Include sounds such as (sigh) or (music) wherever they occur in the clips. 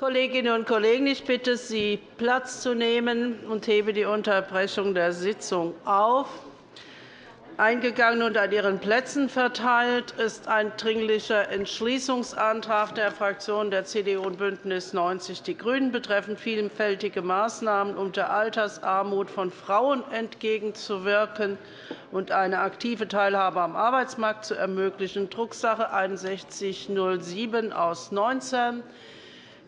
Kolleginnen und Kollegen, ich bitte Sie, Platz zu nehmen und hebe die Unterbrechung der Sitzung auf. Eingegangen und an Ihren Plätzen verteilt ist ein Dringlicher Entschließungsantrag der Fraktionen der CDU und BÜNDNIS 90 die GRÜNEN betreffend vielfältige Maßnahmen, um der Altersarmut von Frauen entgegenzuwirken und eine aktive Teilhabe am Arbeitsmarkt zu ermöglichen, Drucksache 19 /6107 aus 19.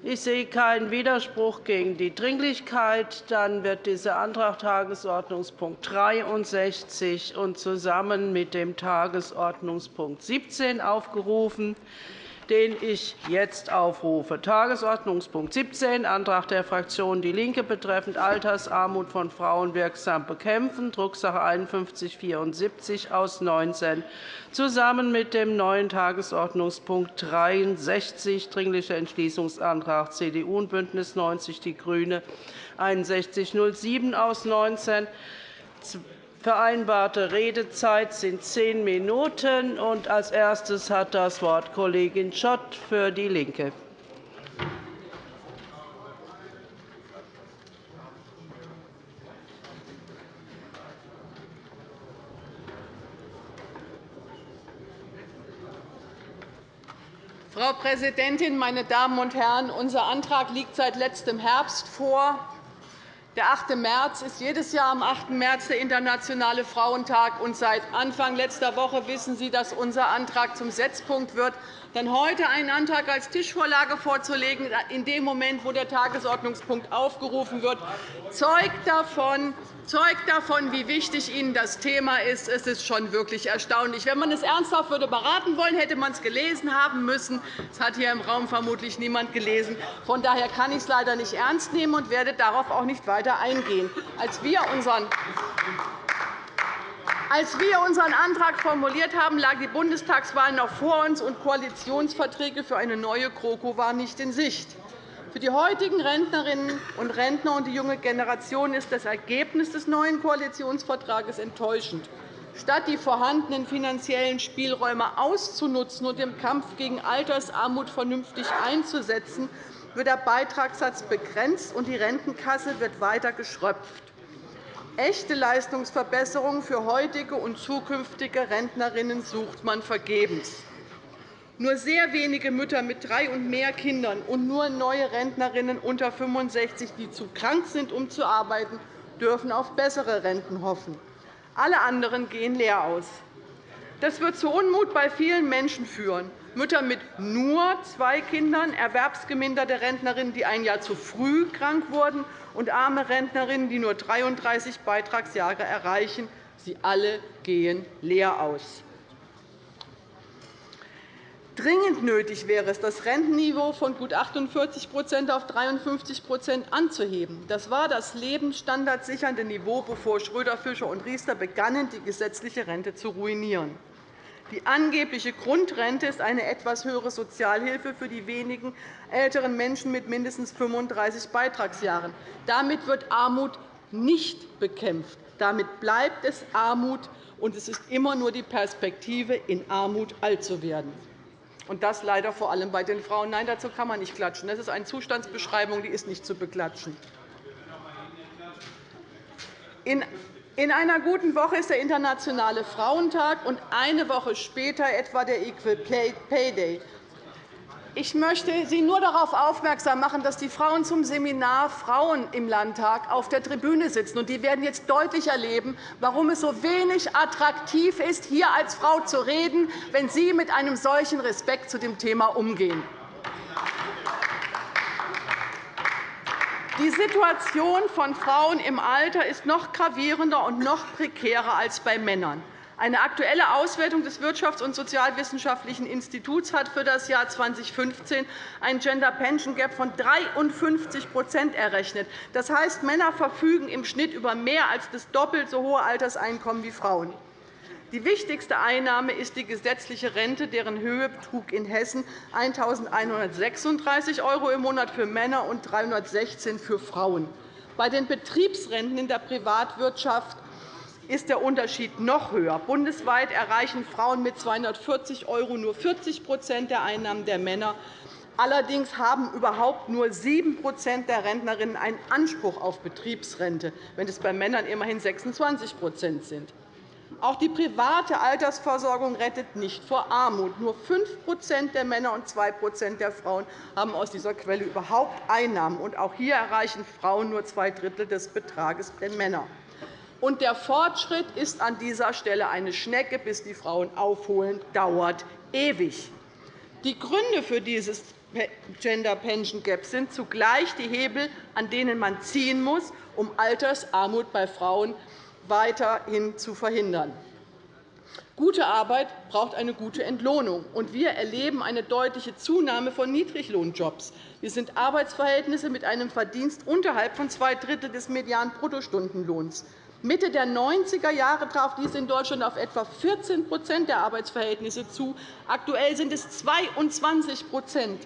Ich sehe keinen Widerspruch gegen die Dringlichkeit. Dann wird dieser Antrag Tagesordnungspunkt 63 und zusammen mit dem Tagesordnungspunkt 17 aufgerufen den ich jetzt aufrufe. Tagesordnungspunkt 17, Antrag der Fraktion DIE LINKE betreffend Altersarmut von Frauen wirksam bekämpfen, Drucksache 5174 aus 19, zusammen mit dem neuen Tagesordnungspunkt 63, Dringlicher Entschließungsantrag CDU und BÜNDNIS 90 die GRÜNEN, 6107 aus 19 Vereinbarte Redezeit sind zehn Minuten. Als erstes hat das Wort Kollegin Schott für DIE LINKE. Frau Präsidentin, meine Damen und Herren! Unser Antrag liegt seit letztem Herbst vor. Der 8. März ist jedes Jahr am 8. März der Internationale Frauentag. Und seit Anfang letzter Woche wissen Sie, dass unser Antrag zum Setzpunkt wird. Denn heute einen Antrag als Tischvorlage vorzulegen, in dem Moment, wo der Tagesordnungspunkt aufgerufen wird, zeugt davon, zeugt davon, wie wichtig Ihnen das Thema ist. Es ist schon wirklich erstaunlich. Wenn man es ernsthaft würde beraten wollen, hätte man es gelesen haben müssen. Das hat hier im Raum vermutlich niemand gelesen. Von daher kann ich es leider nicht ernst nehmen und werde darauf auch nicht weiter eingehen. Als wir unseren als wir unseren Antrag formuliert haben, lag die Bundestagswahl noch vor uns, und Koalitionsverträge für eine neue GroKo waren nicht in Sicht. Für die heutigen Rentnerinnen und Rentner und die junge Generation ist das Ergebnis des neuen Koalitionsvertrags enttäuschend. Statt die vorhandenen finanziellen Spielräume auszunutzen und im Kampf gegen Altersarmut vernünftig einzusetzen, wird der Beitragssatz begrenzt, und die Rentenkasse wird weiter geschröpft. Echte Leistungsverbesserungen für heutige und zukünftige Rentnerinnen sucht man vergebens. Nur sehr wenige Mütter mit drei und mehr Kindern und nur neue Rentnerinnen unter 65, die zu krank sind, um zu arbeiten, dürfen auf bessere Renten hoffen. Alle anderen gehen leer aus. Das wird zu Unmut bei vielen Menschen führen. Mütter mit nur zwei Kindern, erwerbsgeminderte Rentnerinnen, die ein Jahr zu früh krank wurden, und arme Rentnerinnen, die nur 33 Beitragsjahre erreichen. Sie alle gehen leer aus. Dringend nötig wäre es, das Rentenniveau von gut 48% auf 53% anzuheben. Das war das lebensstandardsichernde Niveau, bevor Schröder, Fischer und Riester begannen, die gesetzliche Rente zu ruinieren. Die angebliche Grundrente ist eine etwas höhere Sozialhilfe für die wenigen älteren Menschen mit mindestens 35 Beitragsjahren. Damit wird Armut nicht bekämpft. Damit bleibt es Armut, und es ist immer nur die Perspektive, in Armut alt zu werden. Und das leider vor allem bei den Frauen. Nein, dazu kann man nicht klatschen. Das ist eine Zustandsbeschreibung, die ist nicht zu beklatschen. In einer guten Woche ist der Internationale Frauentag und eine Woche später etwa der Equal Pay Day. Ich möchte Sie nur darauf aufmerksam machen, dass die Frauen zum Seminar Frauen im Landtag auf der Tribüne sitzen. Die werden jetzt deutlich erleben, warum es so wenig attraktiv ist, hier als Frau zu reden, wenn Sie mit einem solchen Respekt zu dem Thema umgehen. Die Situation von Frauen im Alter ist noch gravierender und noch prekärer als bei Männern. Eine aktuelle Auswertung des Wirtschafts- und Sozialwissenschaftlichen Instituts hat für das Jahr 2015 ein Gender Pension Gap von 53% errechnet. Das heißt, Männer verfügen im Schnitt über mehr als das doppelt so hohe Alterseinkommen wie Frauen. Die wichtigste Einnahme ist die gesetzliche Rente, deren Höhe betrug in Hessen 1.136 € im Monat für Männer und 316 € für Frauen. Bei den Betriebsrenten in der Privatwirtschaft ist der Unterschied noch höher. Bundesweit erreichen Frauen mit 240 € nur 40% der Einnahmen der Männer. Allerdings haben überhaupt nur 7% der Rentnerinnen einen Anspruch auf Betriebsrente, wenn es bei Männern immerhin 26% sind. Auch die private Altersversorgung rettet nicht vor Armut. Nur 5% der Männer und 2% der Frauen haben aus dieser Quelle überhaupt Einnahmen. Und auch hier erreichen Frauen nur zwei Drittel des Betrages der Männer. Und der Fortschritt ist an dieser Stelle eine Schnecke, bis die Frauen aufholen, dauert ewig. Die Gründe für dieses Gender Pension Gap sind zugleich die Hebel, an denen man ziehen muss, um Altersarmut bei Frauen weiterhin zu verhindern. Gute Arbeit braucht eine gute Entlohnung. und Wir erleben eine deutliche Zunahme von Niedriglohnjobs. Wir sind Arbeitsverhältnisse mit einem Verdienst unterhalb von zwei Drittel des Median-Bruttostundenlohns. Mitte der 90er Jahre traf dies in Deutschland auf etwa 14% der Arbeitsverhältnisse zu. Aktuell sind es 22%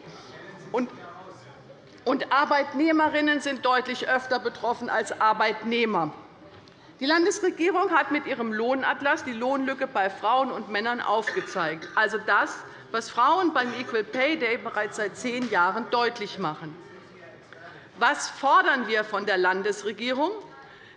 und Arbeitnehmerinnen sind deutlich öfter betroffen als Arbeitnehmer. Die Landesregierung hat mit ihrem Lohnatlas die Lohnlücke bei Frauen und Männern aufgezeigt, also das, was Frauen beim Equal Pay Day bereits seit zehn Jahren deutlich machen. Was fordern wir von der Landesregierung?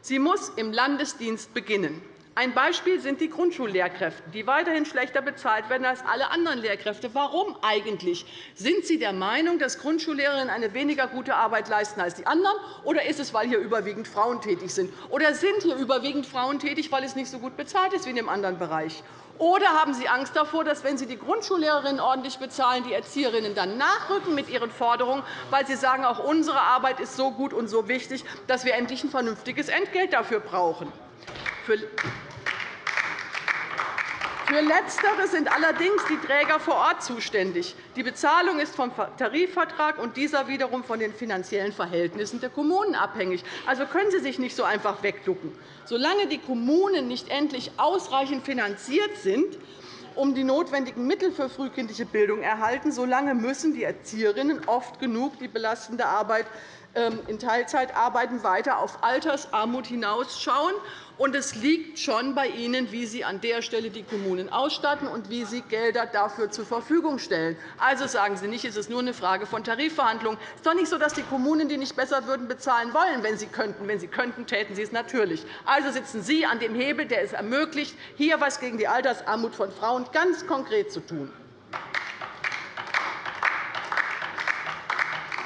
Sie muss im Landesdienst beginnen. Ein Beispiel sind die Grundschullehrkräfte, die weiterhin schlechter bezahlt werden als alle anderen Lehrkräfte. Warum eigentlich? Sind Sie der Meinung, dass Grundschullehrerinnen eine weniger gute Arbeit leisten als die anderen, oder ist es, weil hier überwiegend Frauen tätig sind? Oder sind hier überwiegend Frauen tätig, weil es nicht so gut bezahlt ist wie in dem anderen Bereich? Oder haben Sie Angst davor, dass, wenn Sie die Grundschullehrerinnen ordentlich bezahlen, die Erzieherinnen dann nachrücken mit ihren Forderungen, weil sie sagen, auch unsere Arbeit ist so gut und so wichtig, dass wir endlich ein vernünftiges Entgelt dafür brauchen? Für Letztere sind allerdings die Träger vor Ort zuständig. Die Bezahlung ist vom Tarifvertrag und dieser wiederum von den finanziellen Verhältnissen der Kommunen abhängig. Also können Sie sich nicht so einfach wegducken. Solange die Kommunen nicht endlich ausreichend finanziert sind, um die notwendigen Mittel für frühkindliche Bildung erhalten, solange müssen die Erzieherinnen oft genug die belastende Arbeit ähm, in Teilzeit arbeiten, weiter auf Altersarmut hinausschauen. Und es liegt schon bei Ihnen, wie Sie an der Stelle die Kommunen ausstatten und wie Sie Gelder dafür zur Verfügung stellen. Also sagen Sie nicht, es ist nur eine Frage von Tarifverhandlungen. Es ist doch nicht so, dass die Kommunen, die nicht besser würden, bezahlen wollen, wenn sie könnten. Wenn sie könnten, täten sie es natürlich. Also sitzen Sie an dem Hebel, der es ermöglicht, hier etwas gegen die Altersarmut von Frauen ganz konkret zu tun.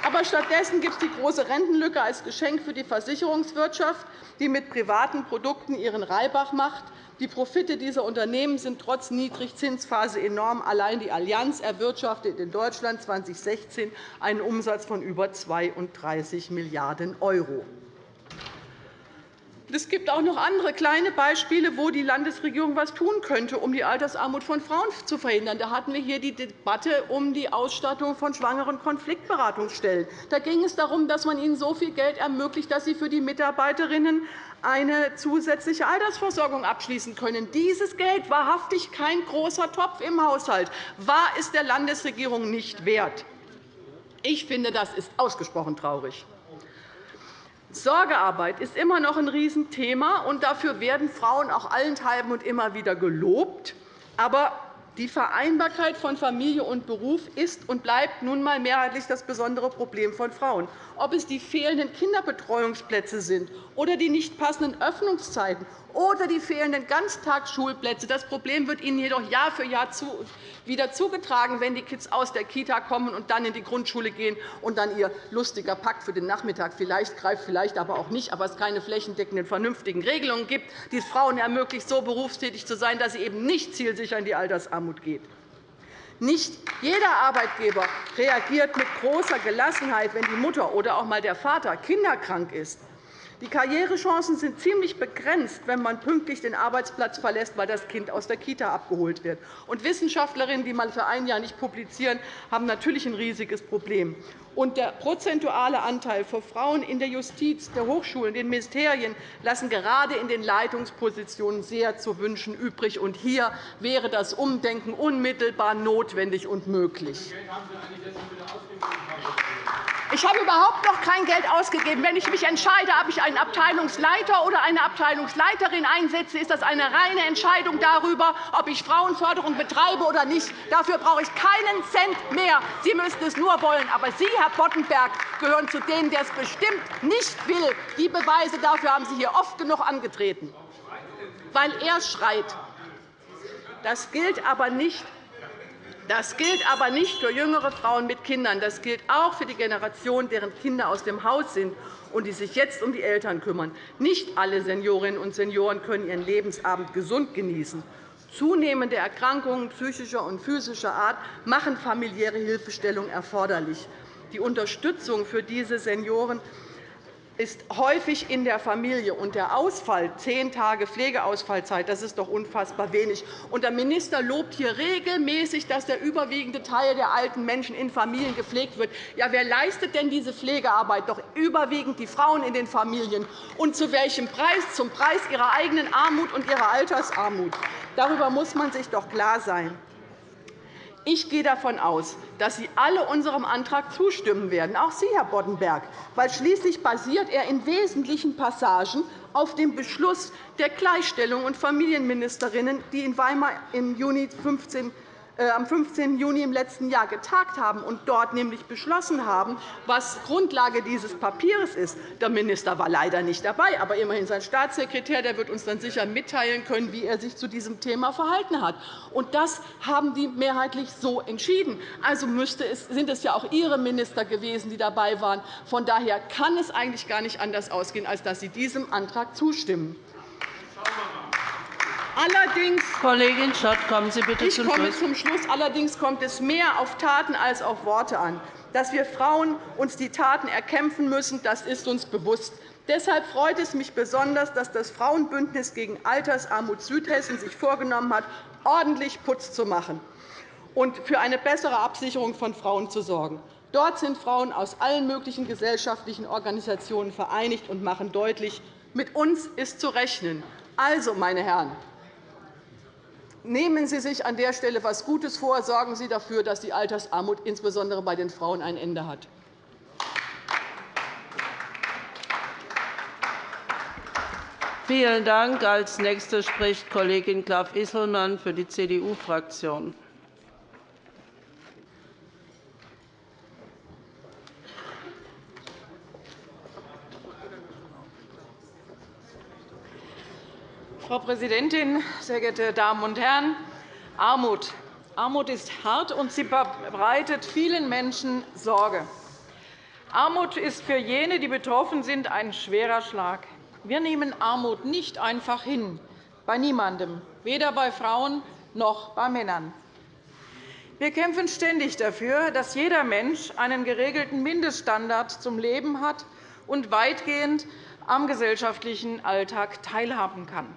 Aber stattdessen gibt es die große Rentenlücke als Geschenk für die Versicherungswirtschaft, die mit privaten Produkten ihren Reibach macht. Die Profite dieser Unternehmen sind trotz Niedrigzinsphase enorm. Allein die Allianz erwirtschaftet in Deutschland 2016 einen Umsatz von über 32 Milliarden €. Es gibt auch noch andere kleine Beispiele, wo die Landesregierung etwas tun könnte, um die Altersarmut von Frauen zu verhindern. Da hatten wir hier die Debatte um die Ausstattung von schwangeren Konfliktberatungsstellen. Da ging es darum, dass man ihnen so viel Geld ermöglicht, dass sie für die Mitarbeiterinnen eine zusätzliche Altersversorgung abschließen können. Dieses Geld wahrhaftig kein großer Topf im Haushalt, war es der Landesregierung nicht wert. Ich finde, das ist ausgesprochen traurig. Sorgearbeit ist immer noch ein Riesenthema, und dafür werden Frauen auch allenthalben und immer wieder gelobt. Aber die Vereinbarkeit von Familie und Beruf ist und bleibt nun einmal mehrheitlich das besondere Problem von Frauen. Ob es die fehlenden Kinderbetreuungsplätze sind oder die nicht passenden Öffnungszeiten oder die fehlenden Ganztagsschulplätze. Das Problem wird Ihnen jedoch Jahr für Jahr wieder zugetragen, wenn die Kids aus der Kita kommen und dann in die Grundschule gehen und dann ihr lustiger Pakt für den Nachmittag vielleicht greift, vielleicht aber auch nicht, aber es keine flächendeckenden, vernünftigen Regelungen gibt, die es Frauen ermöglicht, so berufstätig zu sein, dass sie eben nicht zielsicher in die Altersarmut geht. Nicht jeder Arbeitgeber reagiert mit großer Gelassenheit, wenn die Mutter oder auch einmal der Vater kinderkrank ist. Die Karrierechancen sind ziemlich begrenzt, wenn man pünktlich den Arbeitsplatz verlässt, weil das Kind aus der Kita abgeholt wird. Und Wissenschaftlerinnen, die mal für ein Jahr nicht publizieren, haben natürlich ein riesiges Problem. Und der prozentuale Anteil von Frauen in der Justiz, der Hochschulen, den Ministerien lassen gerade in den Leitungspositionen sehr zu wünschen übrig. Und hier wäre das Umdenken unmittelbar notwendig und möglich. Ich habe überhaupt noch kein Geld ausgegeben. Wenn ich mich entscheide, ob ich einen Abteilungsleiter oder eine Abteilungsleiterin einsetze, ist das eine reine Entscheidung darüber, ob ich Frauenförderung betreibe oder nicht. Dafür brauche ich keinen Cent mehr. Sie müssten es nur wollen. Aber Sie, Herr Boddenberg, gehören zu denen, der es bestimmt nicht will. Die Beweise dafür haben Sie hier oft genug angetreten, weil er schreit. Das gilt aber nicht das gilt aber nicht für jüngere Frauen mit Kindern. Das gilt auch für die Generation, deren Kinder aus dem Haus sind und die sich jetzt um die Eltern kümmern. Nicht alle Seniorinnen und Senioren können ihren Lebensabend gesund genießen. Zunehmende Erkrankungen psychischer und physischer Art machen familiäre Hilfestellung erforderlich. Die Unterstützung für diese Senioren ist häufig in der Familie. Und der Ausfall, zehn Tage Pflegeausfallzeit, das ist doch unfassbar wenig. Und der Minister lobt hier regelmäßig, dass der überwiegende Teil der alten Menschen in Familien gepflegt wird. Ja, wer leistet denn diese Pflegearbeit? Doch überwiegend die Frauen in den Familien. Und zu welchem Preis? Zum Preis ihrer eigenen Armut und ihrer Altersarmut. Darüber muss man sich doch klar sein. Ich gehe davon aus, dass Sie alle unserem Antrag zustimmen werden, auch Sie, Herr Boddenberg, weil schließlich basiert er in wesentlichen Passagen auf dem Beschluss der Gleichstellung und Familienministerinnen, die in Weimar im Juni 15 äh, am 15. Juni im letzten Jahr getagt haben und dort nämlich beschlossen haben, was Grundlage dieses Papiers ist. Der Minister war leider nicht dabei, aber immerhin sein Staatssekretär der wird uns dann sicher mitteilen können, wie er sich zu diesem Thema verhalten hat. Und das haben die mehrheitlich so entschieden. Also sind es ja auch Ihre Minister gewesen, die dabei waren. Von daher kann es eigentlich gar nicht anders ausgehen, als dass Sie diesem Antrag zustimmen. Allerdings, Kollegin Schott, kommen Sie bitte ich zum komme Schluss. zum Schluss. Allerdings kommt es mehr auf Taten als auf Worte an. Dass wir Frauen uns die Taten erkämpfen müssen, das ist uns bewusst. Deshalb freut es mich besonders, dass das Frauenbündnis gegen Altersarmut Südhessen sich vorgenommen hat, ordentlich Putz zu machen und für eine bessere Absicherung von Frauen zu sorgen. Dort sind Frauen aus allen möglichen gesellschaftlichen Organisationen vereinigt und machen deutlich, mit uns ist zu rechnen. Also, meine Herren, Nehmen Sie sich an der Stelle etwas Gutes vor. Sorgen Sie dafür, dass die Altersarmut insbesondere bei den Frauen ein Ende hat. Vielen Dank. Als Nächste spricht Kollegin Graf-Isselmann für die CDU-Fraktion. Frau Präsidentin, sehr geehrte Damen und Herren! Armut. Armut ist hart, und sie bereitet vielen Menschen Sorge. Armut ist für jene, die betroffen sind, ein schwerer Schlag. Wir nehmen Armut nicht einfach hin, bei niemandem, weder bei Frauen noch bei Männern. Wir kämpfen ständig dafür, dass jeder Mensch einen geregelten Mindeststandard zum Leben hat und weitgehend am gesellschaftlichen Alltag teilhaben kann.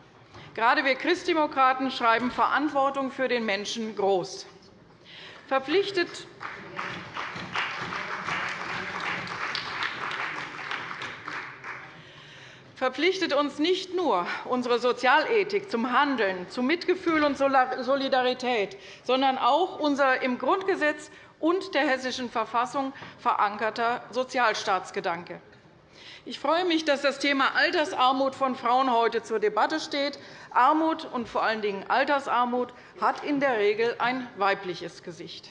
Gerade wir Christdemokraten schreiben Verantwortung für den Menschen groß. Verpflichtet verpflichtet uns nicht nur unsere Sozialethik zum Handeln, zu Mitgefühl und Solidarität, sondern auch unser im Grundgesetz und der Hessischen Verfassung verankerter Sozialstaatsgedanke. Ich freue mich, dass das Thema Altersarmut von Frauen heute zur Debatte steht. Armut und vor allen Dingen Altersarmut hat in der Regel ein weibliches Gesicht.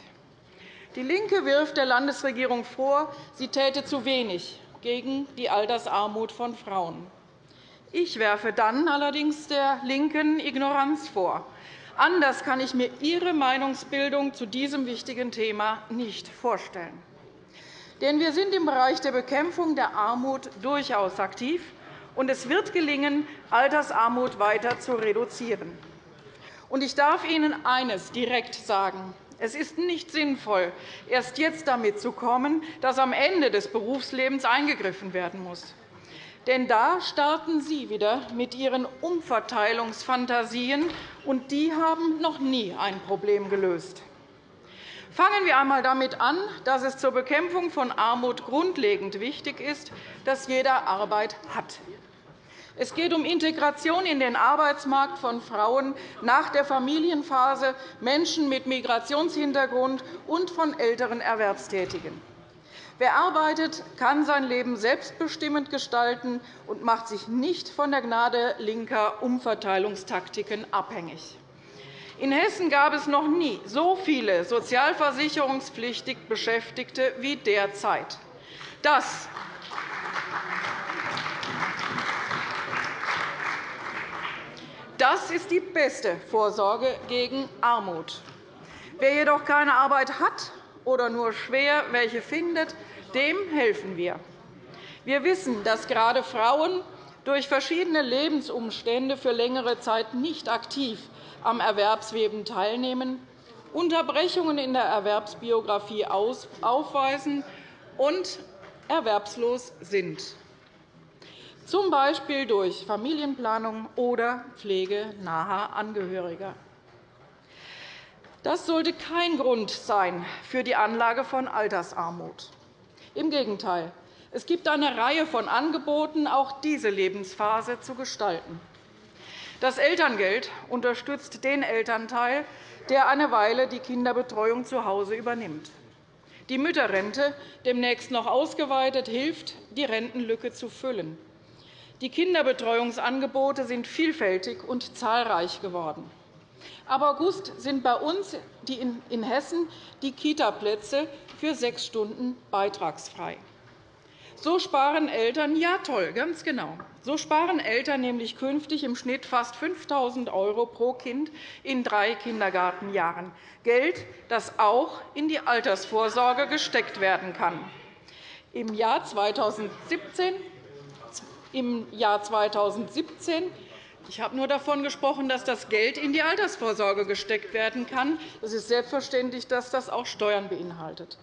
DIE LINKE wirft der Landesregierung vor, sie täte zu wenig gegen die Altersarmut von Frauen. Ich werfe dann allerdings der LINKEN Ignoranz vor. Anders kann ich mir Ihre Meinungsbildung zu diesem wichtigen Thema nicht vorstellen. Denn wir sind im Bereich der Bekämpfung der Armut durchaus aktiv, und es wird gelingen, Altersarmut weiter zu reduzieren. Ich darf Ihnen eines direkt sagen. Es ist nicht sinnvoll, erst jetzt damit zu kommen, dass am Ende des Berufslebens eingegriffen werden muss. Denn da starten Sie wieder mit Ihren Umverteilungsfantasien, und die haben noch nie ein Problem gelöst. Fangen wir einmal damit an, dass es zur Bekämpfung von Armut grundlegend wichtig ist, dass jeder Arbeit hat. Es geht um Integration in den Arbeitsmarkt von Frauen nach der Familienphase, Menschen mit Migrationshintergrund und von älteren Erwerbstätigen. Wer arbeitet, kann sein Leben selbstbestimmend gestalten und macht sich nicht von der Gnade linker Umverteilungstaktiken abhängig. In Hessen gab es noch nie so viele sozialversicherungspflichtig Beschäftigte wie derzeit. Das Das ist die beste Vorsorge gegen Armut. Wer jedoch keine Arbeit hat oder nur schwer welche findet, dem helfen wir. Wir wissen, dass gerade Frauen durch verschiedene Lebensumstände für längere Zeit nicht aktiv am Erwerbsleben teilnehmen, Unterbrechungen in der Erwerbsbiografie aufweisen und erwerbslos sind z. B. durch Familienplanung oder Pflege naher Angehöriger. Das sollte kein Grund sein für die Anlage von Altersarmut. Im Gegenteil. Es gibt eine Reihe von Angeboten, auch diese Lebensphase zu gestalten. Das Elterngeld unterstützt den Elternteil, der eine Weile die Kinderbetreuung zu Hause übernimmt. Die Mütterrente, demnächst noch ausgeweitet, hilft, die Rentenlücke zu füllen. Die Kinderbetreuungsangebote sind vielfältig und zahlreich geworden. Ab August sind bei uns in Hessen die Kitaplätze für sechs Stunden beitragsfrei. So sparen Eltern, ja toll, ganz genau, so sparen Eltern nämlich künftig im Schnitt fast 5.000 € pro Kind in drei Kindergartenjahren, Geld, das auch in die Altersvorsorge gesteckt werden kann. Im Jahr 2017 im Jahr 2017 ich habe nur davon gesprochen, dass das Geld in die Altersvorsorge gesteckt werden kann. Es ist selbstverständlich, dass das auch Steuern beinhaltet.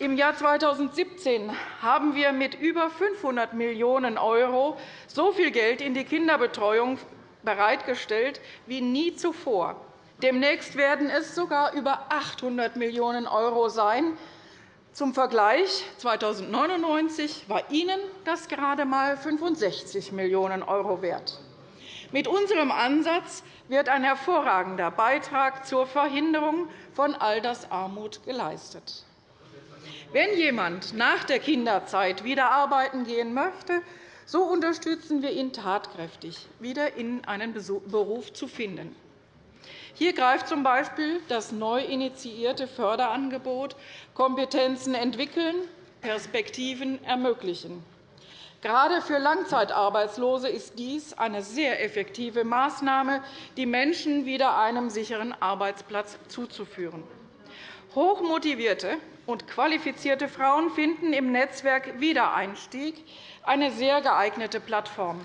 Im Jahr 2017 haben wir mit über 500 Millionen € so viel Geld in die Kinderbetreuung bereitgestellt wie nie zuvor. Demnächst werden es sogar über 800 Millionen € sein. Zum Vergleich 2099 war Ihnen das gerade einmal 65 Millionen € wert. Mit unserem Ansatz wird ein hervorragender Beitrag zur Verhinderung von Altersarmut geleistet. Wenn jemand nach der Kinderzeit wieder arbeiten gehen möchte, so unterstützen wir ihn tatkräftig, wieder in einen Beruf zu finden. Hier greift z. B. das neu initiierte Förderangebot Kompetenzen entwickeln, Perspektiven ermöglichen. Gerade für Langzeitarbeitslose ist dies eine sehr effektive Maßnahme, die Menschen wieder einem sicheren Arbeitsplatz zuzuführen. Hochmotivierte und qualifizierte Frauen finden im Netzwerk Wiedereinstieg eine sehr geeignete Plattform.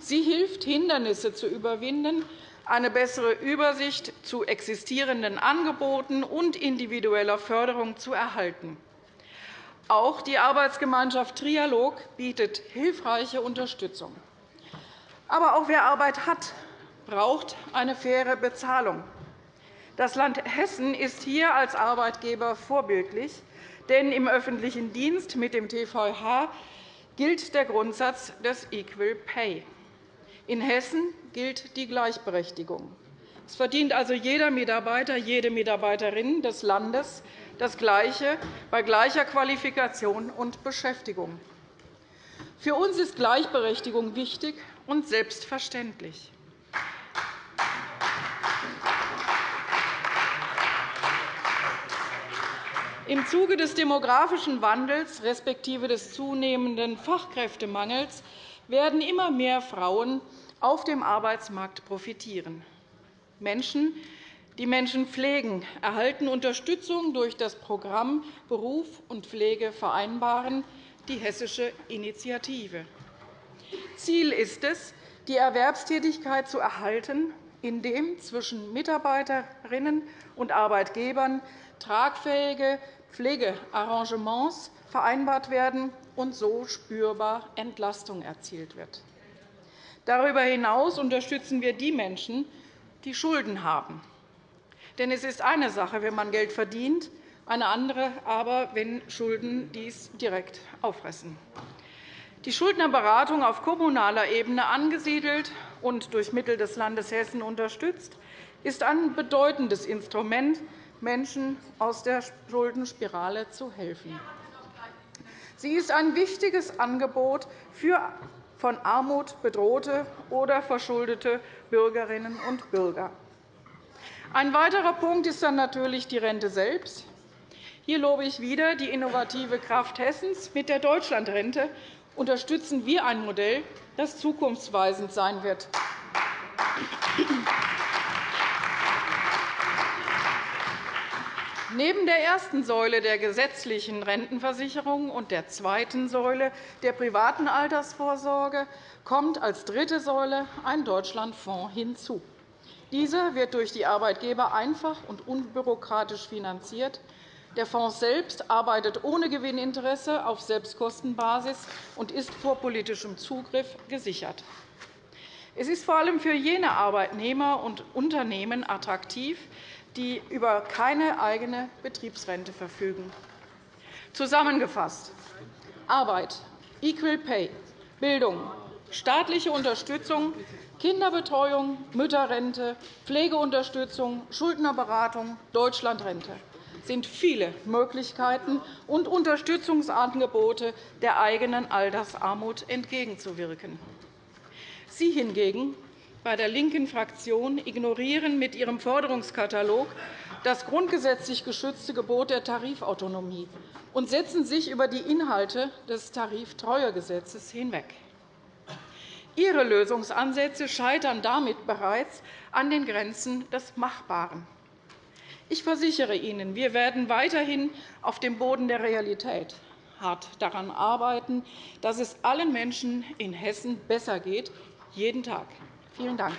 Sie hilft, Hindernisse zu überwinden eine bessere Übersicht zu existierenden Angeboten und individueller Förderung zu erhalten. Auch die Arbeitsgemeinschaft Trialog bietet hilfreiche Unterstützung. Aber auch wer Arbeit hat, braucht eine faire Bezahlung. Das Land Hessen ist hier als Arbeitgeber vorbildlich, denn im öffentlichen Dienst mit dem TVH gilt der Grundsatz des Equal Pay. In Hessen gilt die Gleichberechtigung. Es verdient also jeder Mitarbeiter, jede Mitarbeiterin des Landes das Gleiche bei gleicher Qualifikation und Beschäftigung. Für uns ist Gleichberechtigung wichtig und selbstverständlich. Im Zuge des demografischen Wandels respektive des zunehmenden Fachkräftemangels werden immer mehr Frauen auf dem Arbeitsmarkt profitieren. Menschen, die Menschen pflegen, erhalten Unterstützung durch das Programm Beruf und Pflege vereinbaren, die Hessische Initiative. Ziel ist es, die Erwerbstätigkeit zu erhalten, indem zwischen Mitarbeiterinnen und Arbeitgebern tragfähige Pflegearrangements vereinbart werden und so spürbar Entlastung erzielt wird. Darüber hinaus unterstützen wir die Menschen, die Schulden haben. Denn es ist eine Sache, wenn man Geld verdient, eine andere aber, wenn Schulden dies direkt auffressen. Die Schuldnerberatung auf kommunaler Ebene angesiedelt und durch Mittel des Landes Hessen unterstützt, ist ein bedeutendes Instrument, Menschen aus der Schuldenspirale zu helfen. Sie ist ein wichtiges Angebot für von Armut bedrohte oder verschuldete Bürgerinnen und Bürger. Ein weiterer Punkt ist dann natürlich die Rente selbst. Hier lobe ich wieder die innovative Kraft Hessens. Mit der Deutschlandrente unterstützen wir ein Modell, das zukunftsweisend sein wird. Neben der ersten Säule der gesetzlichen Rentenversicherung und der zweiten Säule der privaten Altersvorsorge kommt als dritte Säule ein Deutschlandfonds hinzu. Dieser wird durch die Arbeitgeber einfach und unbürokratisch finanziert. Der Fonds selbst arbeitet ohne Gewinninteresse auf Selbstkostenbasis und ist vor politischem Zugriff gesichert. Es ist vor allem für jene Arbeitnehmer und Unternehmen attraktiv, die über keine eigene Betriebsrente verfügen. Zusammengefasst. Arbeit, Equal Pay, Bildung, staatliche Unterstützung, Kinderbetreuung, Mütterrente, Pflegeunterstützung, Schuldnerberatung, Deutschlandrente sind viele Möglichkeiten und Unterstützungsangebote der eigenen Altersarmut entgegenzuwirken. Sie hingegen bei der linken Fraktion ignorieren mit ihrem Forderungskatalog das grundgesetzlich geschützte Gebot der Tarifautonomie und setzen sich über die Inhalte des Tariftreuegesetzes hinweg. Ihre Lösungsansätze scheitern damit bereits an den Grenzen des Machbaren. Ich versichere Ihnen, wir werden weiterhin auf dem Boden der Realität hart daran arbeiten, dass es allen Menschen in Hessen besser geht, jeden Tag. Vielen Dank.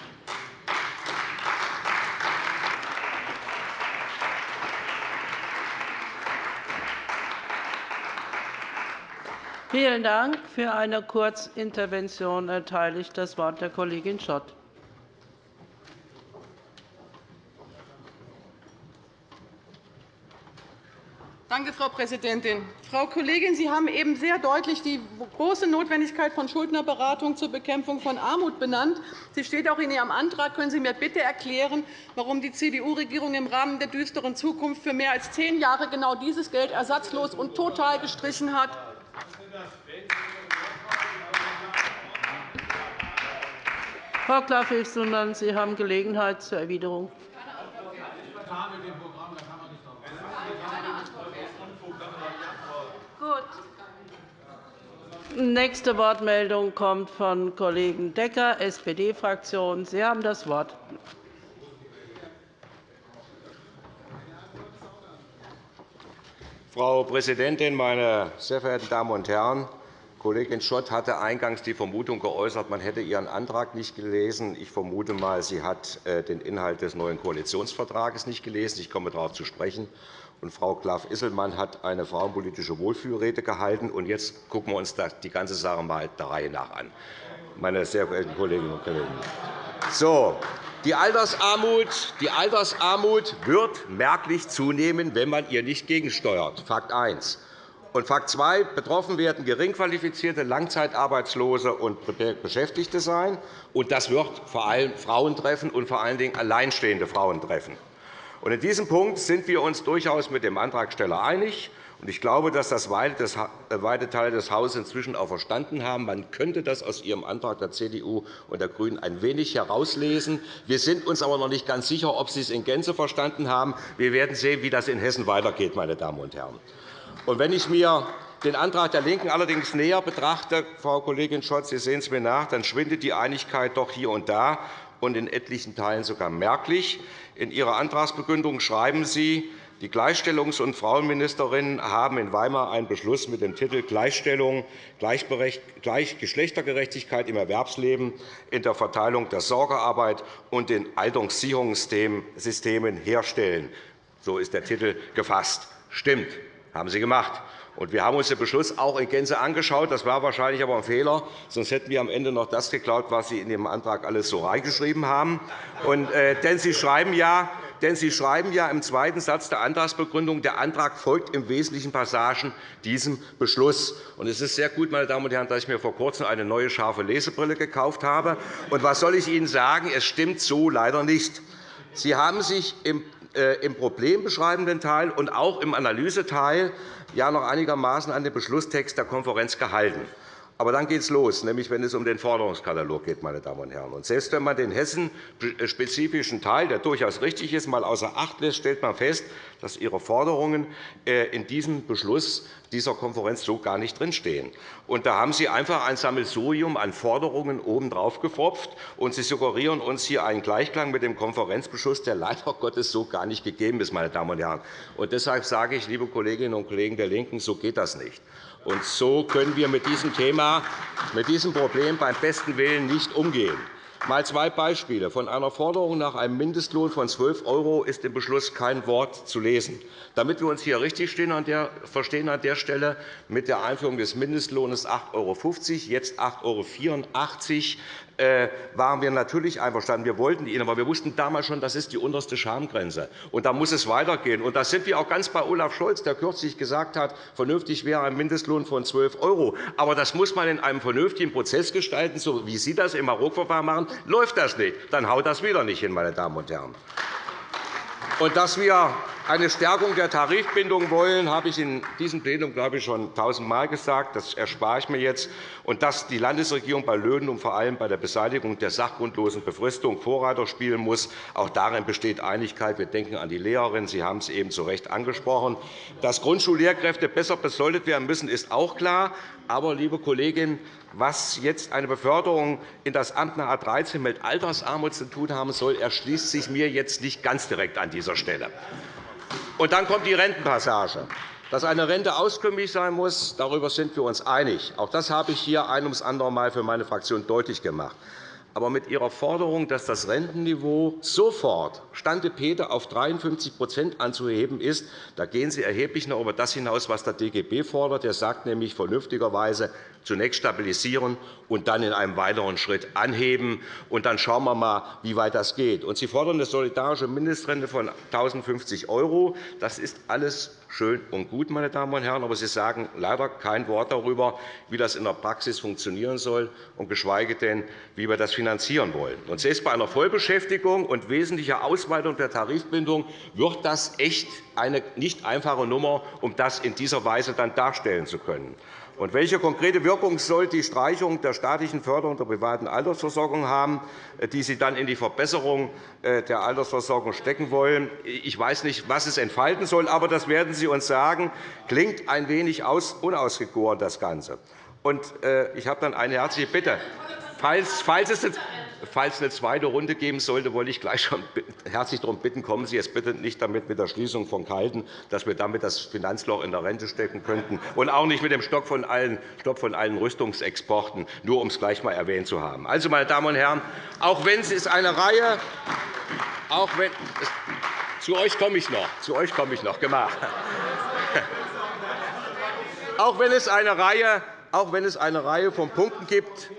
Vielen Dank. Für eine Kurzintervention erteile ich das Wort der Kollegin Schott. Danke, Frau Präsidentin. Frau Kollegin, Sie haben eben sehr deutlich die große Notwendigkeit von Schuldnerberatung zur Bekämpfung von Armut benannt. Sie steht auch in Ihrem Antrag. Können Sie mir bitte erklären, warum die CDU-Regierung im Rahmen der düsteren Zukunft für mehr als zehn Jahre genau dieses Geld ersatzlos und total gestrichen hat? Frau Klaff-Hülsdorf, Sie haben Gelegenheit zur Erwiderung. Nächste Wortmeldung kommt von Kollegen Decker, SPD-Fraktion. Sie haben das Wort. Frau Präsidentin, meine sehr verehrten Damen und Herren! Kollegin Schott hatte eingangs die Vermutung geäußert, man hätte ihren Antrag nicht gelesen. Ich vermute einmal, sie hat äh, den Inhalt des neuen Koalitionsvertrags nicht gelesen. Ich komme darauf zu sprechen. Und Frau Klaff-Isselmann hat eine frauenpolitische Wohlfühlrede gehalten. Und jetzt gucken wir uns die ganze Sache einmal der Reihe nach an, meine sehr verehrten Kolleginnen und Kollegen. So, die Altersarmut, die Altersarmut wird merklich zunehmen, wenn man ihr nicht gegensteuert. Fakt 1. Und Fakt 2. Betroffen werden geringqualifizierte Langzeitarbeitslose und Beschäftigte sein. Und das wird vor allem Frauen treffen und vor allen Dingen alleinstehende Frauen treffen. In diesem Punkt sind wir uns durchaus mit dem Antragsteller einig. Ich glaube, dass das äh, weite Teile des Hauses inzwischen auch verstanden haben. Man könnte das aus Ihrem Antrag der CDU und der GRÜNEN ein wenig herauslesen. Wir sind uns aber noch nicht ganz sicher, ob Sie es in Gänze verstanden haben. Wir werden sehen, wie das in Hessen weitergeht. Meine Damen und Herren. wenn ich mir den Antrag der LINKEN allerdings näher betrachte, Frau Kollegin Schott, Sie sehen es mir nach, dann schwindet die Einigkeit doch hier und da und in etlichen Teilen sogar merklich. In Ihrer Antragsbegründung schreiben Sie, die Gleichstellungs- und Frauenministerinnen haben in Weimar einen Beschluss mit dem Titel Gleichstellung, Geschlechtergerechtigkeit im Erwerbsleben in der Verteilung der Sorgearbeit und den Alterssicherungssystemen herstellen. So ist der Titel gefasst. Stimmt, haben Sie gemacht. Wir haben uns den Beschluss auch in Gänze angeschaut. Das war wahrscheinlich aber ein Fehler. Sonst hätten wir am Ende noch das geklaut, was Sie in Ihrem Antrag alles so reingeschrieben haben. Äh, denn Sie schreiben ja, denn Sie schreiben ja im zweiten Satz der Antragsbegründung, der Antrag folgt im wesentlichen Passagen diesem Beschluss. Es ist sehr gut, meine Damen und Herren, dass ich mir vor Kurzem eine neue scharfe Lesebrille gekauft habe. Und was soll ich Ihnen sagen? Es stimmt so leider nicht. Sie haben sich im äh, im problembeschreibenden Teil und auch im Analyseteil ja noch einigermaßen an den Beschlusstext der Konferenz gehalten. Aber dann geht es los, nämlich wenn es um den Forderungskatalog geht. Meine Damen und Herren. Und selbst wenn man den hessenspezifischen Teil, der durchaus richtig ist, einmal außer Acht lässt, stellt man fest, dass Ihre Forderungen äh, in diesem Beschluss dieser Konferenz so gar nicht drinstehen. Und da haben Sie einfach ein Sammelsurium an Forderungen obendrauf gepfropft, und Sie suggerieren uns hier einen Gleichklang mit dem Konferenzbeschluss, der leider (laughs) Gottes so gar nicht gegeben ist. Meine Damen und Herren. Und deshalb sage ich, liebe Kolleginnen und Kollegen der LINKEN, so geht das nicht. Und so können wir mit diesem Thema, mit diesem Problem beim besten Willen nicht umgehen. Mal zwei Beispiele. Von einer Forderung nach einem Mindestlohn von 12 € ist im Beschluss kein Wort zu lesen. Damit wir uns hier richtig verstehen an der Stelle, mit der Einführung des Mindestlohns 8,50 €, jetzt 8,84 €, äh, waren wir natürlich einverstanden. Wir wollten ihn, aber wir wussten damals schon, das ist die unterste Schamgrenze. Und da muss es weitergehen. Und da sind wir auch ganz bei Olaf Scholz, der kürzlich gesagt hat, vernünftig wäre ein Mindestlohn von 12 €. Aber das muss man in einem vernünftigen Prozess gestalten, so wie Sie das im Hauruck-Verfahren machen. Läuft das nicht, dann haut das wieder nicht hin, meine Damen und Herren. Und dass wir eine Stärkung der Tarifbindung wollen, habe ich in diesem Plenum glaube ich, schon tausendmal gesagt. Das erspare ich mir jetzt. Und dass die Landesregierung bei Löhnen und vor allem bei der Beseitigung der sachgrundlosen Befristung Vorreiter spielen muss, auch darin besteht Einigkeit. Wir denken an die Lehrerinnen. Sie haben es eben zu Recht angesprochen. Dass Grundschullehrkräfte besser besoldet werden müssen, ist auch klar. Aber, liebe Kolleginnen, was jetzt eine Beförderung in das Amt nach A 13 mit Altersarmut zu tun haben soll, erschließt sich mir jetzt nicht ganz direkt an dieser Stelle. Und dann kommt die Rentenpassage. Dass eine Rente auskömmlich sein muss, darüber sind wir uns einig. Auch das habe ich hier ein ums andere Mal für meine Fraktion deutlich gemacht. Aber mit Ihrer Forderung, dass das Rentenniveau sofort Stande Peter auf 53% anzuheben ist, da gehen Sie erheblich noch über das hinaus, was der DGB fordert. Er sagt nämlich vernünftigerweise, zunächst stabilisieren und dann in einem weiteren Schritt anheben. Und dann schauen wir einmal, wie weit das geht. Und Sie fordern eine solidarische Mindestrente von 1.050 €. Das ist alles schön und gut, meine Damen und Herren, aber Sie sagen leider kein Wort darüber, wie das in der Praxis funktionieren soll, und geschweige denn, wie wir das finanzieren wollen. Und selbst bei einer Vollbeschäftigung und wesentlicher Ausweitung der Tarifbindung wird das echt eine nicht einfache Nummer, um das in dieser Weise dann darstellen zu können. Und welche konkrete Wirkung soll die Streichung der staatlichen Förderung der privaten Altersversorgung haben, die Sie dann in die Verbesserung äh, der Altersversorgung stecken wollen? Ich weiß nicht, was es entfalten soll, aber das werden Sie uns sagen. Klingt ein wenig unausgegoren, das Ganze. Und äh, ich habe dann eine herzliche Bitte. Falls es Falls es eine zweite Runde geben sollte, wollte ich gleich schon herzlich darum bitten, kommen Sie jetzt bitte nicht damit mit der Schließung von Kalten, dass wir damit das Finanzloch in der Rente stecken könnten, und auch nicht mit dem Stopp von allen, Stopp von allen Rüstungsexporten, nur um es gleich einmal erwähnt zu haben. Also, meine Damen und Herren, auch wenn es eine Reihe, auch wenn, zu euch komme ich noch, zu euch komme ich noch, gemacht. Auch wenn es eine Reihe, auch wenn es eine Reihe von Punkten gibt,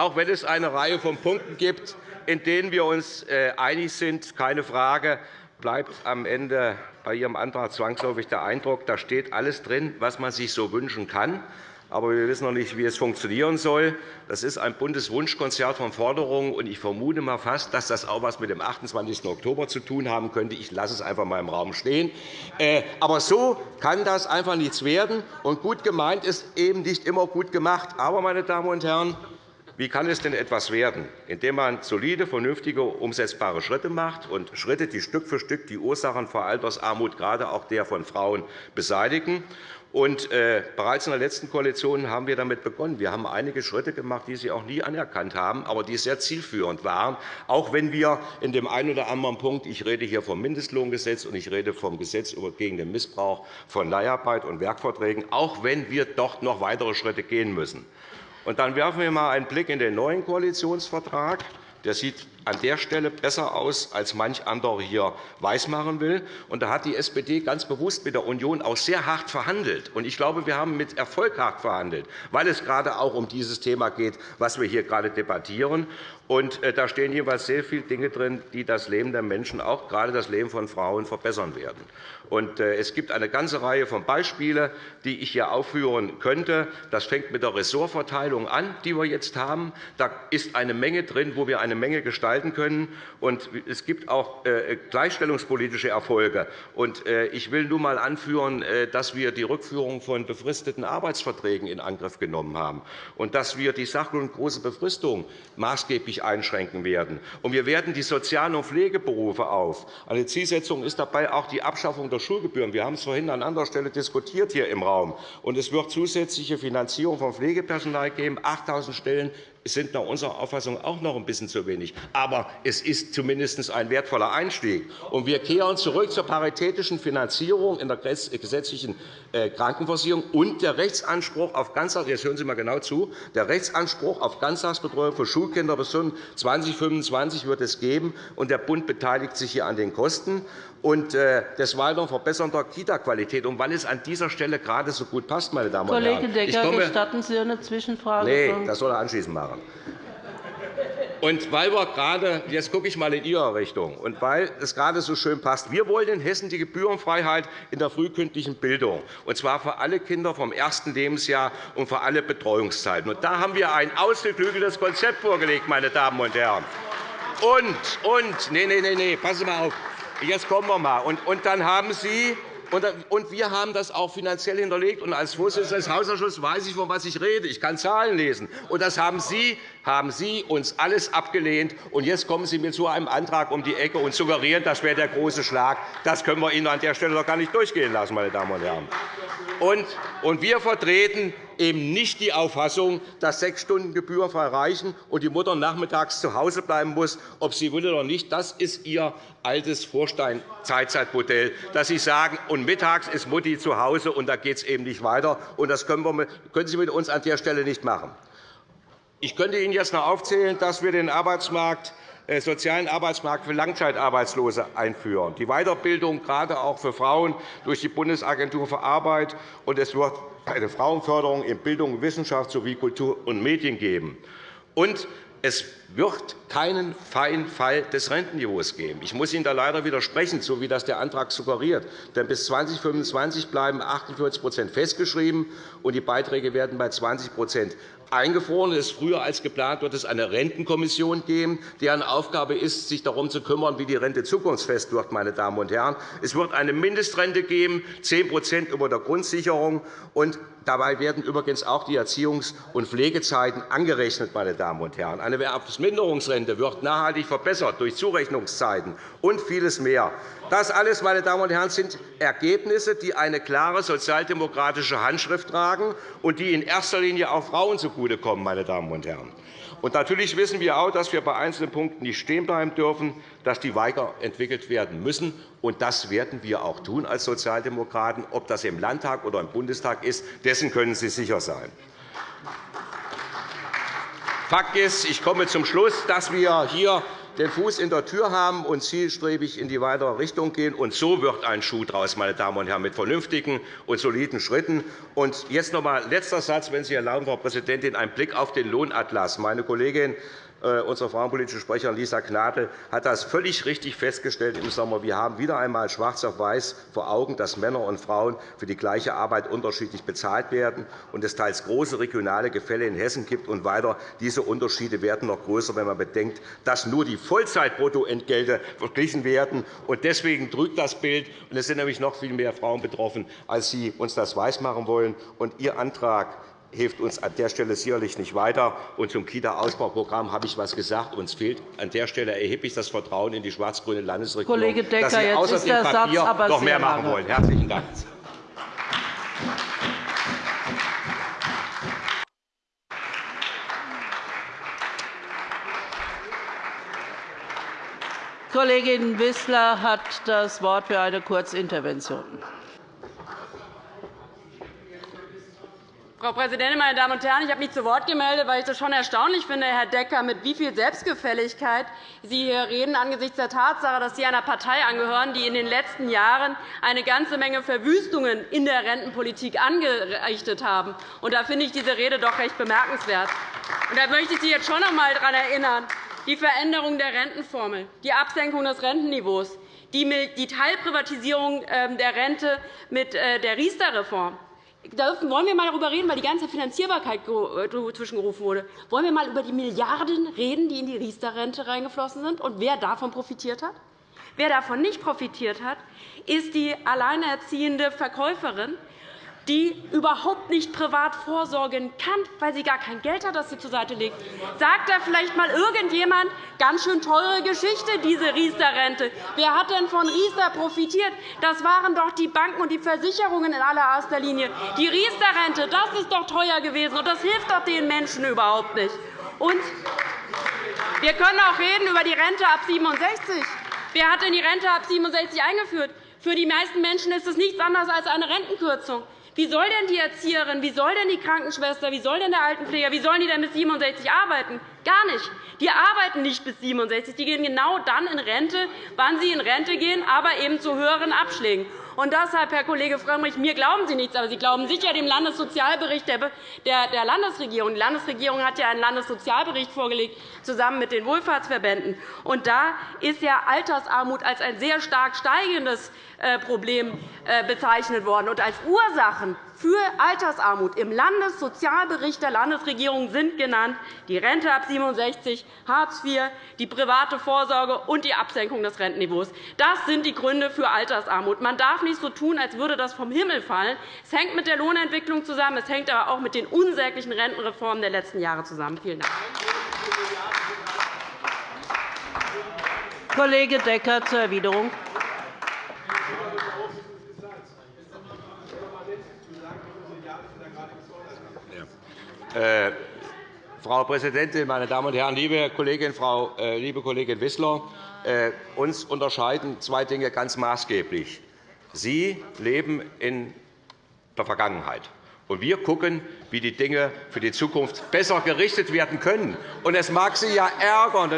auch wenn es eine Reihe von Punkten gibt, in denen wir uns äh, einig sind, keine Frage, bleibt am Ende bei Ihrem Antrag zwangsläufig der Eindruck, da steht alles drin, was man sich so wünschen kann. Aber wir wissen noch nicht, wie es funktionieren soll. Das ist ein buntes Wunschkonzert von Forderungen. und Ich vermute mal fast, dass das auch etwas mit dem 28. Oktober zu tun haben könnte. Ich lasse es einfach einmal im Raum stehen. Äh, aber so kann das einfach nichts werden. Und gut gemeint ist eben nicht immer gut gemacht. Aber, meine Damen und Herren, wie kann es denn etwas werden? Indem man solide, vernünftige, umsetzbare Schritte macht und Schritte, die Stück für Stück die Ursachen vor Altersarmut, gerade auch der von Frauen, beseitigen. Und, äh, bereits in der letzten Koalition haben wir damit begonnen. Wir haben einige Schritte gemacht, die Sie auch nie anerkannt haben, aber die sehr zielführend waren, auch wenn wir in dem einen oder anderen Punkt – ich rede hier vom Mindestlohngesetz und ich rede vom Gesetz gegen den Missbrauch von Leiharbeit und Werkverträgen – auch wenn wir dort noch weitere Schritte gehen müssen. Und dann werfen wir einmal einen Blick in den neuen Koalitionsvertrag. Der sieht an der Stelle besser aus, als manch anderer hier weismachen will. Da hat die SPD ganz bewusst mit der Union auch sehr hart verhandelt. Ich glaube, wir haben mit Erfolg hart verhandelt, weil es gerade auch um dieses Thema geht, was wir hier gerade debattieren. Äh, da stehen jeweils sehr viele Dinge drin, die das Leben der Menschen, auch gerade das Leben von Frauen, verbessern werden. Äh, es gibt eine ganze Reihe von Beispielen, die ich hier aufführen könnte. Das fängt mit der Ressortverteilung an, die wir jetzt haben. Da ist eine Menge drin, wo wir eine Menge gestalten gestalten können. es gibt auch äh, gleichstellungspolitische Erfolge. Äh, ich will nur einmal anführen, dass wir die Rückführung von befristeten Arbeitsverträgen in Angriff genommen haben und dass wir die sachgrundlose Befristung maßgeblich einschränken werden. wir werden die Sozial- und Pflegeberufe auf. Eine Zielsetzung ist dabei auch die Abschaffung der Schulgebühren. Wir haben es vorhin an anderer Stelle diskutiert hier im Raum. es wird zusätzliche Finanzierung von Pflegepersonal geben, 8.000 Stellen sind nach unserer Auffassung auch noch ein bisschen zu wenig. Aber es ist zumindest ein wertvoller Einstieg. Und wir kehren zurück zur paritätischen Finanzierung in der gesetzlichen äh, Krankenversicherung und der Rechtsanspruch auf Ganztags hören Sie mal genau zu, der Rechtsanspruch auf Ganztagsbetreuung für Schulkinder bis 2025 wird es geben, und der Bund beteiligt sich hier an den Kosten und äh, des Weiteren verbessern der Kita-Qualität. Und weil es an dieser Stelle gerade so gut passt, meine Damen und Herren. Kollege Decker, gestatten Sie eine Zwischenfrage? Nein, das soll er anschließend machen. Und weil wir gerade, jetzt gucke ich mal in Ihre Richtung, und weil es gerade so schön passt, wir wollen in Hessen die Gebührenfreiheit in der frühkindlichen Bildung, und zwar für alle Kinder vom ersten Lebensjahr und für alle Betreuungszeiten. Und da haben wir ein ausgeklügeltes Konzept vorgelegt, meine Damen und Herren. Und, und, nee, nee, nee, nee, passen Sie mal auf. Jetzt kommen wir mal. Und, und dann haben Sie und wir haben das auch finanziell hinterlegt. Und als Vorsitzender des Hausausschusses weiß ich, von was ich rede. Ich kann Zahlen lesen. Und das haben Sie, haben Sie uns alles abgelehnt. Und jetzt kommen Sie mir zu einem Antrag um die Ecke und suggerieren, das wäre der große Schlag. Das können wir Ihnen an der Stelle doch gar nicht durchgehen lassen, meine Damen und Herren. Und wir vertreten eben nicht die Auffassung, dass sechs Stunden gebührenfrei reichen und die Mutter nachmittags zu Hause bleiben muss, ob sie will oder nicht. Das ist Ihr altes Vorstein-Zeitzeitmodell, dass Sie sagen, und mittags ist Mutti zu Hause, und da geht es eben nicht weiter. Und das können Sie mit uns an der Stelle nicht machen. Ich könnte Ihnen jetzt noch aufzählen, dass wir den Arbeitsmarkt äh, sozialen Arbeitsmarkt für Langzeitarbeitslose einführen, die Weiterbildung gerade auch für Frauen durch die Bundesagentur für Arbeit, und es wird eine Frauenförderung in Bildung Wissenschaft sowie Kultur und Medien geben. Und es wird keinen feinen Fall des Rentenniveaus geben. Ich muss Ihnen da leider widersprechen, so wie das der Antrag suggeriert. Denn bis 2025 bleiben 48% festgeschrieben, und die Beiträge werden bei 20 eingefroren ist. Früher als geplant wird es eine Rentenkommission geben, deren Aufgabe ist, sich darum zu kümmern, wie die Rente zukunftsfest wird. Meine Damen und Herren. Es wird eine Mindestrente geben, 10% über der Grundsicherung. Und dabei werden übrigens auch die Erziehungs- und Pflegezeiten angerechnet. Meine Damen und Herren. Eine Erwerbsminderungsrente wird nachhaltig verbessert durch Zurechnungszeiten und vieles mehr. Das alles, meine Damen und Herren, sind Ergebnisse, die eine klare sozialdemokratische Handschrift tragen und die in erster Linie auch Frauen zugutekommen. Meine Damen und Herren. Und natürlich wissen wir auch, dass wir bei einzelnen Punkten nicht stehen bleiben dürfen, dass die weiterentwickelt werden müssen. Und das werden wir auch tun als Sozialdemokraten. Ob das im Landtag oder im Bundestag ist, dessen können Sie sicher sein. Fakt ist, ich komme zum Schluss, dass wir hier den Fuß in der Tür haben und zielstrebig in die weitere Richtung gehen. Und so wird ein Schuh daraus, meine Damen und Herren, mit vernünftigen und soliden Schritten. Und jetzt noch einmal letzter Satz, wenn Sie erlauben, Frau Präsidentin, ein Blick auf den Lohnatlas. Meine Kollegin unsere frauenpolitische Sprecherin Lisa Gnadl hat das völlig richtig festgestellt im Sommer. Wir haben wieder einmal schwarz auf weiß vor Augen, dass Männer und Frauen für die gleiche Arbeit unterschiedlich bezahlt werden und es teils große regionale Gefälle in Hessen gibt. Und weiter, diese Unterschiede werden noch größer, wenn man bedenkt, dass nur die Vollzeitbruttoentgelte verglichen werden. Deswegen trügt das Bild. Es sind nämlich noch viel mehr Frauen betroffen, als Sie uns das weismachen wollen. Ihr Antrag hilft uns an der Stelle sicherlich nicht weiter. Und zum Kita-Ausbauprogramm habe ich etwas gesagt. Uns fehlt an der Stelle erheblich das Vertrauen in die schwarz-grüne Landesregierung, Kollege Decker, dass Sie außer dem Papier Satz noch mehr machen wollen. – Herzlichen Dank. Kollegin Wissler hat das Wort für eine Kurzintervention. Frau Präsidentin, meine Damen und Herren! Ich habe mich zu Wort gemeldet, weil ich es schon erstaunlich finde, Herr Decker, mit wie viel Selbstgefälligkeit Sie hier reden angesichts der Tatsache, dass Sie einer Partei angehören, die in den letzten Jahren eine ganze Menge Verwüstungen in der Rentenpolitik angerichtet haben. Da finde ich diese Rede doch recht bemerkenswert. da möchte ich Sie jetzt schon noch einmal daran erinnern, die Veränderung der Rentenformel, die Absenkung des Rentenniveaus, die Teilprivatisierung ähm, der Rente mit äh, der Riester-Reform, wollen wir einmal darüber reden, weil die ganze Finanzierbarkeit äh, zwischengerufen wurde. Wollen wir einmal über die Milliarden reden, die in die Riester-Rente reingeflossen sind, und wer davon profitiert hat? Wer davon nicht profitiert hat, ist die alleinerziehende Verkäuferin, die überhaupt nicht privat vorsorgen kann, weil sie gar kein Geld hat, das sie zur Seite legt. Sagt da vielleicht einmal irgendjemand, ganz schön teure Geschichte, diese Riester-Rente. Wer hat denn von Riester profitiert? Das waren doch die Banken und die Versicherungen in allererster Linie. Die Riester-Rente, das ist doch teuer gewesen, und das hilft doch den Menschen überhaupt nicht. Und wir können auch reden über die Rente ab 67. Wer hat denn die Rente ab 67 eingeführt? Für die meisten Menschen ist es nichts anderes als eine Rentenkürzung. Wie soll denn die Erzieherin, wie soll denn die Krankenschwester, wie soll denn der Altenpfleger, wie sollen die denn bis 67 arbeiten? Gar nicht. Die arbeiten nicht bis 67. Die gehen genau dann in Rente, wann sie in Rente gehen, aber eben zu höheren Abschlägen. Und deshalb, Herr Kollege Frömmrich, mir glauben Sie nichts, aber Sie glauben sicher dem Landessozialbericht der Landesregierung. Die Landesregierung hat ja einen Landessozialbericht vorgelegt, zusammen mit den Wohlfahrtsverbänden. Und da ist ja Altersarmut als ein sehr stark steigendes äh, Problem äh, bezeichnet worden. Und als Ursachen für Altersarmut im Landessozialbericht der Landesregierung sind genannt die Rente ab 67, Hartz IV, die private Vorsorge und die Absenkung des Rentenniveaus. Das sind die Gründe für Altersarmut. Man darf nicht so tun, als würde das vom Himmel fallen. Es hängt mit der Lohnentwicklung zusammen. Es hängt aber auch mit den unsäglichen Rentenreformen der letzten Jahre zusammen. Vielen Dank. Kollege Decker zur Erwiderung. Frau Präsidentin, meine Damen und Herren! Liebe Kollegin, Frau, äh, liebe Kollegin Wissler, äh, uns unterscheiden zwei Dinge ganz maßgeblich. Sie leben in der Vergangenheit. Und wir schauen, wie die Dinge für die Zukunft besser gerichtet werden können. Und es mag Sie ja ärgern,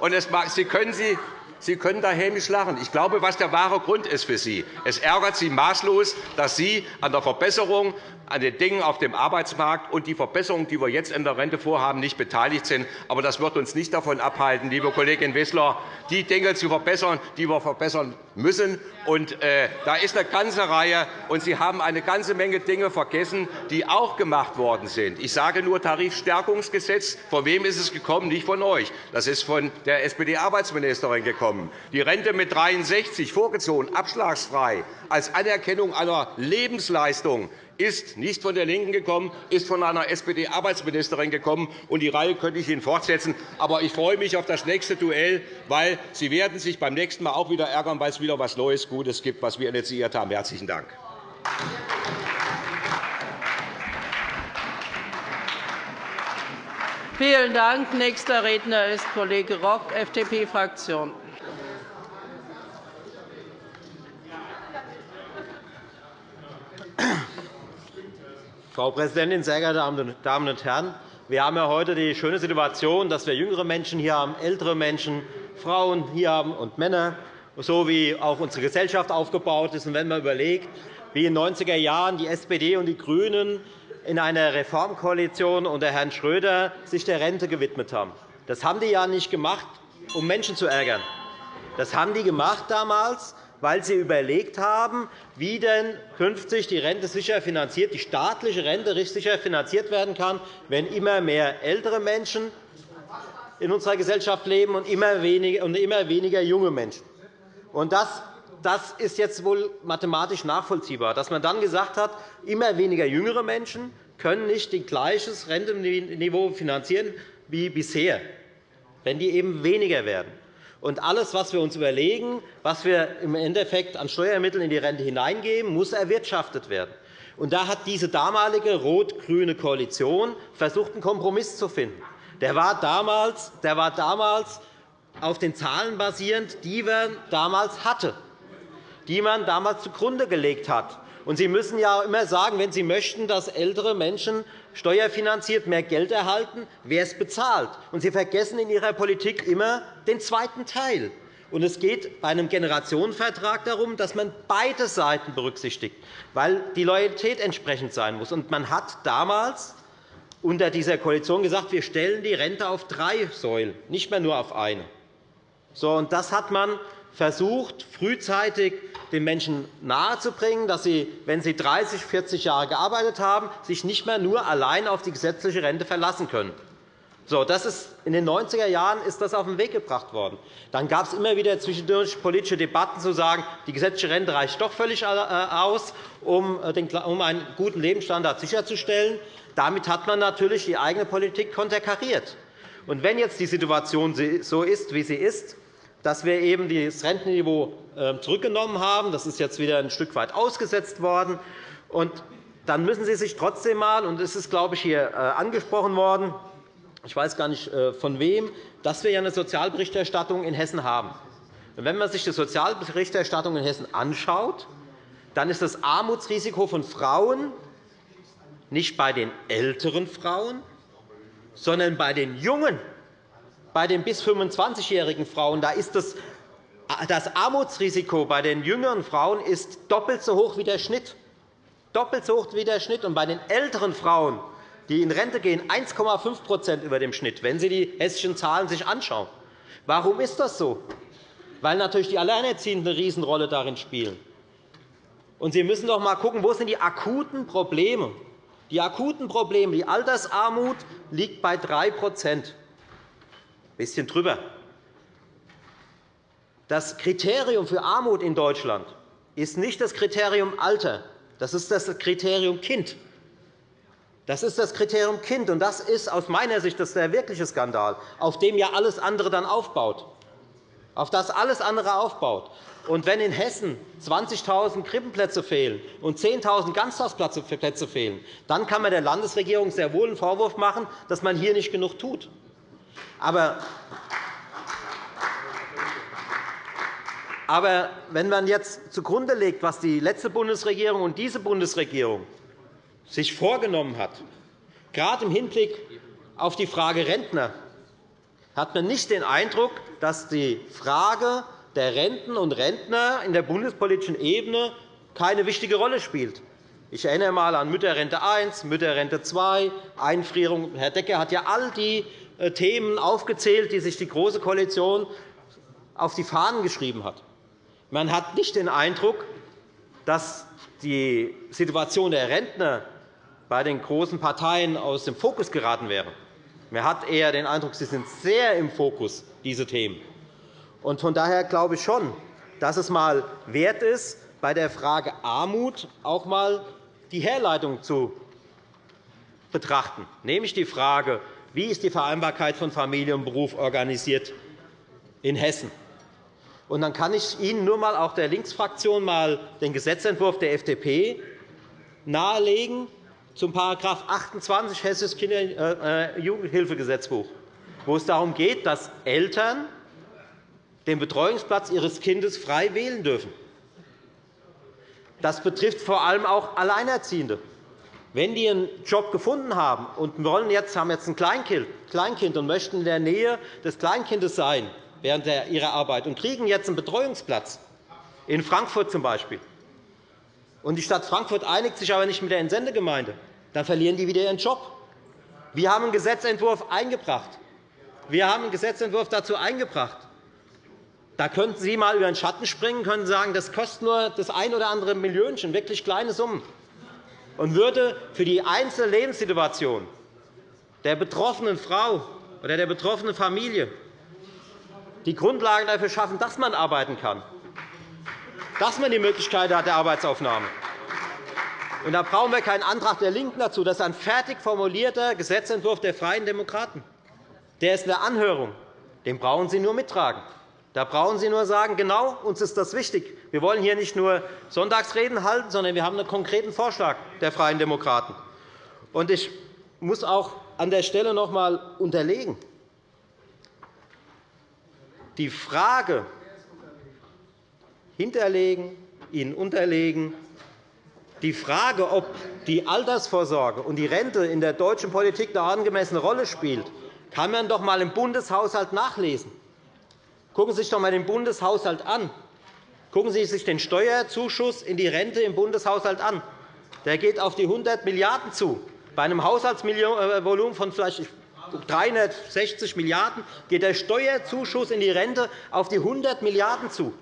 und es mag, Sie können Sie Sie können da hämisch lachen. Ich glaube, was der wahre Grund ist für Sie. Es ärgert Sie maßlos, dass Sie an der Verbesserung an den Dingen auf dem Arbeitsmarkt und die Verbesserungen, die wir jetzt in der Rente vorhaben, nicht beteiligt sind. Aber das wird uns nicht davon abhalten, liebe Kollegin Wissler, die Dinge zu verbessern, die wir verbessern müssen. Und, äh, da ist eine ganze Reihe, und Sie haben eine ganze Menge Dinge vergessen, die auch gemacht worden sind. Ich sage nur Tarifstärkungsgesetz. Von wem ist es gekommen? Nicht von euch. Das ist von der SPD-Arbeitsministerin gekommen. Die Rente mit 63 vorgezogen, abschlagsfrei, als Anerkennung einer Lebensleistung ist nicht von der LINKEN gekommen, ist von einer SPD-Arbeitsministerin gekommen. Und die Reihe könnte ich Ihnen fortsetzen. Aber ich freue mich auf das nächste Duell, weil Sie werden sich beim nächsten Mal auch wieder ärgern, weil es wieder etwas Neues, Gutes gibt, was wir initiiert haben. – Herzlichen Dank. Vielen Dank. Nächster Redner ist Kollege Rock, FDP-Fraktion. Frau Präsidentin, sehr geehrte Damen und Herren! Wir haben ja heute die schöne Situation, dass wir jüngere Menschen hier haben, ältere Menschen, Frauen hier haben und Männer, so wie auch unsere Gesellschaft aufgebaut ist. Wenn man überlegt, wie in den 90er Jahren die SPD und die GRÜNEN in einer Reformkoalition unter Herrn Schröder sich der Rente gewidmet haben. Das haben die ja nicht gemacht, um Menschen zu ärgern. Das haben die gemacht damals, weil Sie überlegt haben, wie denn künftig die Rente sicher finanziert, die staatliche Rente sicher finanziert werden kann, wenn immer mehr ältere Menschen in unserer Gesellschaft leben und immer weniger, junge Menschen. Und das das ist jetzt wohl mathematisch nachvollziehbar, dass man dann gesagt hat, immer weniger jüngere Menschen können nicht ein gleiches Rentenniveau finanzieren wie bisher, wenn die eben weniger werden. Und alles, was wir uns überlegen, was wir im Endeffekt an Steuermitteln in die Rente hineingeben, muss erwirtschaftet werden. Und da hat diese damalige rot-grüne Koalition versucht, einen Kompromiss zu finden. Der war damals, der war damals auf den Zahlen basierend, die man damals hatte, die man damals zugrunde gelegt hat. Und Sie müssen ja immer sagen, wenn Sie möchten, dass ältere Menschen steuerfinanziert mehr Geld erhalten, wer es bezahlt. Und Sie vergessen in Ihrer Politik immer den zweiten Teil. Und es geht bei einem Generationenvertrag darum, dass man beide Seiten berücksichtigt, weil die Loyalität entsprechend sein muss. Und man hat damals unter dieser Koalition gesagt, wir stellen die Rente auf drei Säulen, nicht mehr nur auf eine. So, und das hat man versucht, frühzeitig den Menschen nahezubringen, dass sie, wenn sie 30, 40 Jahre gearbeitet haben, sich nicht mehr nur allein auf die gesetzliche Rente verlassen können. So, das ist, in den 90er Jahren ist das auf den Weg gebracht worden. Dann gab es immer wieder zwischendurch politische Debatten, zu sagen, die gesetzliche Rente reicht doch völlig äh, aus, um äh, einen guten Lebensstandard sicherzustellen. Damit hat man natürlich die eigene Politik konterkariert. Und wenn jetzt die Situation so ist, wie sie ist, dass wir eben das Rentenniveau zurückgenommen haben, das ist jetzt wieder ein Stück weit ausgesetzt worden, und dann müssen Sie sich trotzdem einmal, und es ist, glaube ich, hier äh, angesprochen worden, ich weiß gar nicht äh, von wem, dass wir eine Sozialberichterstattung in Hessen haben. wenn man sich die Sozialberichterstattung in Hessen anschaut, dann ist das Armutsrisiko von Frauen nicht bei den älteren Frauen, sondern bei den jungen, bei den bis 25-jährigen Frauen. Da ist das, das Armutsrisiko bei den jüngeren Frauen ist doppelt so hoch wie der Schnitt. Doppelt so hoch wie der Schnitt. Und bei den älteren Frauen die in Rente gehen, 1,5% über dem Schnitt, wenn Sie die hessischen Zahlen sich anschauen. Warum ist das so? Weil natürlich die Alleinerziehenden eine Riesenrolle darin spielen. Und Sie müssen doch einmal schauen, wo sind die akuten Probleme Die akuten Probleme, die Altersarmut liegt bei 3 ein bisschen drüber. Das Kriterium für Armut in Deutschland ist nicht das Kriterium Alter, das ist das Kriterium Kind. Das ist das Kriterium Kind, und das ist aus meiner Sicht der wirkliche Skandal, auf dem ja alles andere dann aufbaut. Auf das alles andere aufbaut. Und wenn in Hessen 20.000 Krippenplätze fehlen und 10.000 Ganztagsplätze fehlen, dann kann man der Landesregierung sehr wohl einen Vorwurf machen, dass man hier nicht genug tut. Aber aber wenn man jetzt zugrunde legt, was die letzte Bundesregierung und diese Bundesregierung sich vorgenommen hat, gerade im Hinblick auf die Frage Rentner, hat man nicht den Eindruck, dass die Frage der Renten und Rentner in der bundespolitischen Ebene keine wichtige Rolle spielt. Ich erinnere einmal an Mütterrente I, Mütterrente II, Einfrierung. Herr Decker hat ja all die äh, Themen aufgezählt, die sich die Große Koalition auf die Fahnen geschrieben hat. Man hat nicht den Eindruck, dass die Situation der Rentner bei den großen Parteien aus dem Fokus geraten wäre. Man hat eher den Eindruck, sie sind sehr im Fokus, diese Themen. Von daher glaube ich schon, dass es einmal wert ist, bei der Frage Armut auch einmal die Herleitung zu betrachten, nämlich die Frage, wie ist die Vereinbarkeit von Familie und Beruf organisiert in Hessen. Und dann kann ich Ihnen nur einmal auch der Linksfraktion mal den Gesetzentwurf der FDP nahelegen, zum § 28 Hessisches Kinder- äh, Jugendhilfegesetzbuch, wo es darum geht, dass Eltern den Betreuungsplatz ihres Kindes frei wählen dürfen. Das betrifft vor allem auch Alleinerziehende. Wenn die einen Job gefunden haben und wollen jetzt, haben jetzt ein Kleinkind und möchten in der Nähe des Kleinkindes sein während ihrer Arbeit und kriegen jetzt einen Betreuungsplatz, in Frankfurt z. B., und die Stadt Frankfurt einigt sich aber nicht mit der Entsendegemeinde, dann verlieren die wieder ihren Job. Wir haben einen Gesetzentwurf eingebracht. Wir haben einen Gesetzentwurf dazu eingebracht. Da könnten Sie einmal über den Schatten springen, können sagen, das kostet nur das ein oder andere Millionchen, wirklich kleine Summen, und würde für die einzelne Lebenssituation der betroffenen Frau oder der betroffenen Familie die Grundlagen dafür schaffen, dass man arbeiten kann, dass man die Möglichkeit hat der Arbeitsaufnahme. Und da brauchen wir keinen Antrag der LINKEN dazu. Das ist ein fertig formulierter Gesetzentwurf der Freien Demokraten. Der ist in der Anhörung. Den brauchen Sie nur mittragen. Da brauchen Sie nur sagen, genau, uns ist das wichtig. Wir wollen hier nicht nur Sonntagsreden halten, sondern wir haben einen konkreten Vorschlag der Freien Demokraten. Ich muss auch an der Stelle noch einmal unterlegen. Die Frage hinterlegen, Ihnen unterlegen, die Frage, ob die Altersvorsorge und die Rente in der deutschen Politik eine angemessene Rolle spielt, kann man doch einmal im Bundeshaushalt nachlesen. Schauen Sie sich doch einmal den Bundeshaushalt an. Schauen Sie sich den Steuerzuschuss in die Rente im Bundeshaushalt an. Der geht auf die 100 Milliarden € zu, bei einem Haushaltsvolumen von vielleicht 360 Milliarden € geht der Steuerzuschuss in die Rente auf die 100 Milliarden € zu.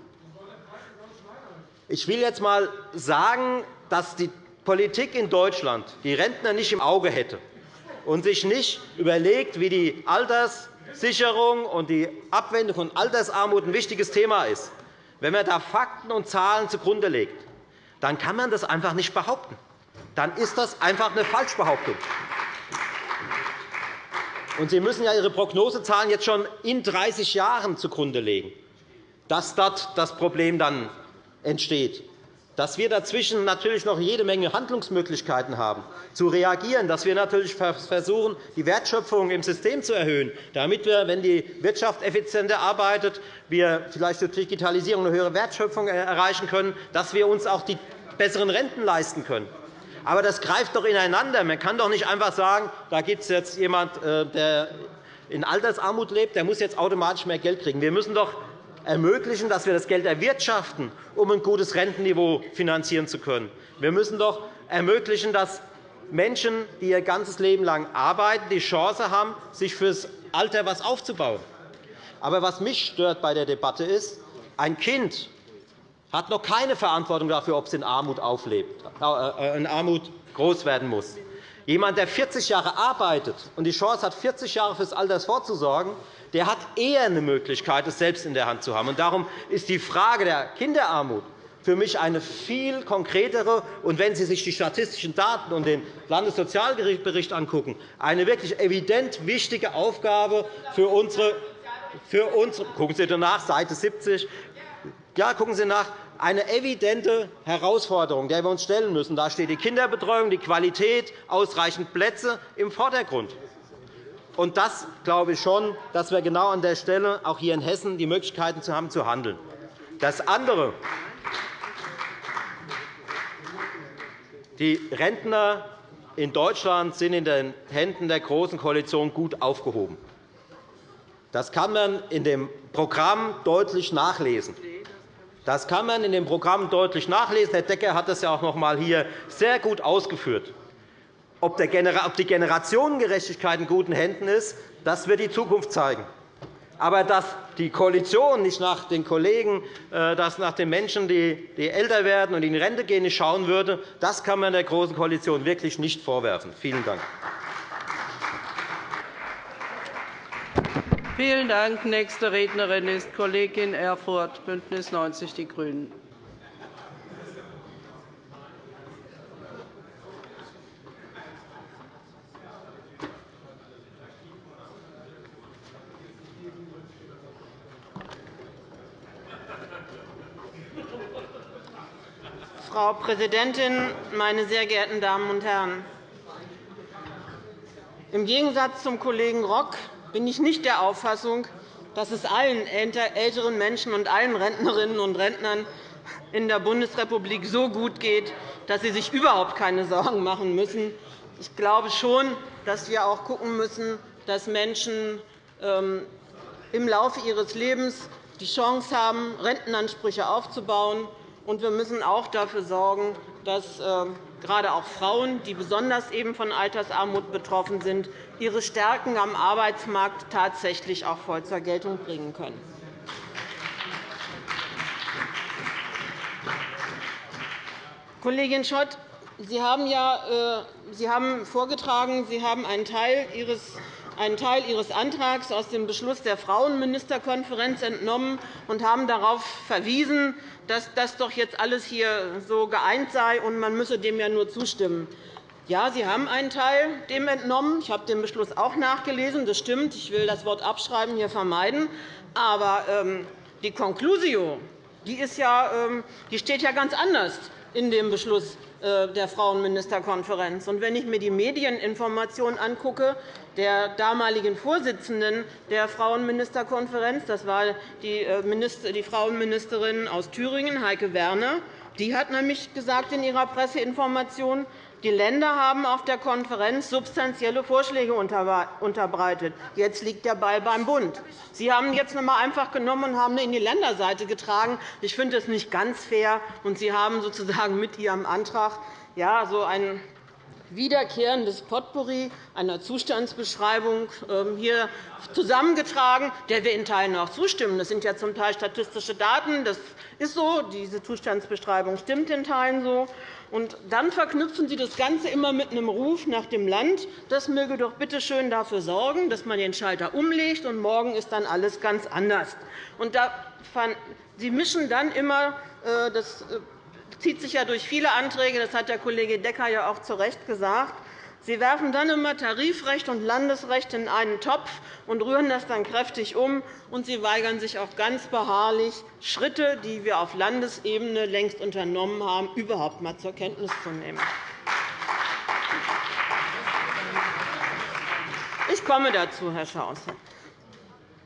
Ich will jetzt einmal sagen, dass die Politik in Deutschland die Rentner nicht im Auge hätte und sich nicht überlegt, wie die Alterssicherung und die Abwendung von Altersarmut ein wichtiges Thema ist. Wenn man da Fakten und Zahlen zugrunde legt, dann kann man das einfach nicht behaupten. Dann ist das einfach eine Falschbehauptung. Und Sie müssen ja Ihre Prognosezahlen jetzt schon in 30 Jahren zugrunde legen, dass dort das Problem dann entsteht. Dass wir dazwischen natürlich noch jede Menge Handlungsmöglichkeiten haben, zu reagieren, dass wir natürlich versuchen, die Wertschöpfung im System zu erhöhen, damit wir, wenn die Wirtschaft effizienter arbeitet, wir vielleicht durch Digitalisierung eine höhere Wertschöpfung erreichen können, dass wir uns auch die besseren Renten leisten können. Aber das greift doch ineinander. Man kann doch nicht einfach sagen, da gibt es jetzt jemanden, äh, der in Altersarmut lebt, der muss jetzt automatisch mehr Geld kriegen. Wir müssen doch ermöglichen, dass wir das Geld erwirtschaften, um ein gutes Rentenniveau finanzieren zu können. Wir müssen doch ermöglichen, dass Menschen, die ihr ganzes Leben lang arbeiten, die Chance haben, sich fürs Alter etwas aufzubauen. Aber was mich stört bei der Debatte ist, ein Kind hat noch keine Verantwortung dafür, ob es in Armut, auflebt, äh, in Armut groß werden muss. Jemand, der 40 Jahre arbeitet und die Chance hat, 40 Jahre fürs Alter vorzusorgen, der hat eher eine Möglichkeit, es selbst in der Hand zu haben. Darum ist die Frage der Kinderarmut für mich eine viel konkretere und, wenn Sie sich die statistischen Daten und den Landessozialbericht angucken, eine wirklich evident wichtige Aufgabe für unsere für uns, gucken Sie nach, Seite 70. Ja, gucken Sie nach, eine evidente Herausforderung, der wir uns stellen müssen. Da steht die Kinderbetreuung, die Qualität, ausreichend Plätze im Vordergrund. Und das glaube ich schon, dass wir genau an der Stelle auch hier in Hessen die Möglichkeiten haben, zu handeln. Das andere. Die Rentner in Deutschland sind in den Händen der Großen Koalition gut aufgehoben. Das kann man in dem Programm deutlich nachlesen. Das kann man in dem Programm deutlich nachlesen. Herr Decker hat das ja auch noch einmal hier sehr gut ausgeführt. Ob die Generationengerechtigkeit in guten Händen ist, das wird die Zukunft zeigen. Aber dass die Koalition nicht nach den Kollegen, äh, dass nach den Menschen, die älter werden und in Rente gehen, nicht schauen würde, das kann man der Großen Koalition wirklich nicht vorwerfen. Vielen Dank. Vielen Dank. Nächste Rednerin ist Kollegin Erfurth, BÜNDNIS 90 die GRÜNEN. Frau Präsidentin, meine sehr geehrten Damen und Herren! Im Gegensatz zum Kollegen Rock bin ich nicht der Auffassung, dass es allen älteren Menschen und allen Rentnerinnen und Rentnern in der Bundesrepublik so gut geht, dass sie sich überhaupt keine Sorgen machen müssen. Ich glaube schon, dass wir auch schauen müssen, dass Menschen ähm, im Laufe ihres Lebens die Chance haben, Rentenansprüche aufzubauen und wir müssen auch dafür sorgen, dass ähm, gerade auch Frauen, die besonders eben von Altersarmut betroffen sind, ihre Stärken am Arbeitsmarkt tatsächlich auch voll zur Geltung bringen können. Kollegin Schott, Sie haben, ja, äh, Sie haben vorgetragen, Sie haben einen Teil Ihres einen Teil Ihres Antrags aus dem Beschluss der Frauenministerkonferenz entnommen und haben darauf verwiesen, dass das doch jetzt alles hier so geeint sei, und man müsse dem ja nur zustimmen. Ja, Sie haben einen Teil dem entnommen. Ich habe den Beschluss auch nachgelesen. Das stimmt. Ich will das Wort abschreiben hier vermeiden. Aber ähm, die Conclusio die ist ja, ähm, die steht ja ganz anders in dem Beschluss äh, der Frauenministerkonferenz. wenn ich mir die Medieninformation angucke, der damaligen Vorsitzenden der Frauenministerkonferenz, das war die, äh, Frauenministerin aus Thüringen, Heike Werner, die hat nämlich gesagt in ihrer Presseinformation, die Länder haben auf der Konferenz substanzielle Vorschläge unterbreitet. Jetzt liegt der Ball beim Bund. Sie haben jetzt noch einmal einfach genommen und haben in die Länderseite getragen. Ich finde das nicht ganz fair. Und Sie haben sozusagen mit Ihrem Antrag ja, so ein wiederkehrendes Potpourri einer Zustandsbeschreibung ähm, hier zusammengetragen, der wir in Teilen auch zustimmen. Das sind ja zum Teil statistische Daten. Das ist so. Diese Zustandsbeschreibung stimmt in Teilen so. Und dann verknüpfen Sie das Ganze immer mit einem Ruf nach dem Land. Das möge doch bitte schön dafür sorgen, dass man den Schalter umlegt, und morgen ist dann alles ganz anders. Und Sie mischen dann immer, äh, das äh, zieht sich ja durch viele Anträge, das hat der Kollege Decker ja auch zu Recht gesagt, Sie werfen dann immer Tarifrecht und Landesrecht in einen Topf und rühren das dann kräftig um. Und Sie weigern sich auch ganz beharrlich, Schritte, die wir auf Landesebene längst unternommen haben, überhaupt einmal zur Kenntnis zu nehmen. Ich komme dazu, Herr Schaus.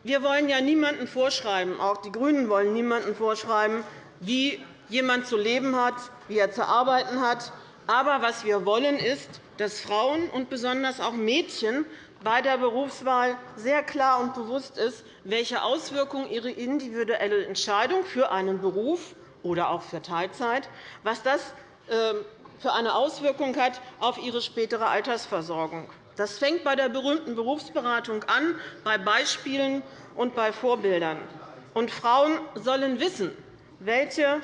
Wir wollen ja niemandem vorschreiben, auch die GRÜNEN wollen niemandem vorschreiben, wie jemand zu leben hat, wie er zu arbeiten hat. Aber was wir wollen, ist, dass Frauen und besonders auch Mädchen bei der Berufswahl sehr klar und bewusst ist, welche Auswirkungen ihre individuelle Entscheidung für einen Beruf oder auch für Teilzeit, was das ähm, für eine Auswirkung hat auf ihre spätere Altersversorgung. Das fängt bei der berühmten Berufsberatung an, bei Beispielen und bei Vorbildern. Und Frauen sollen wissen, welche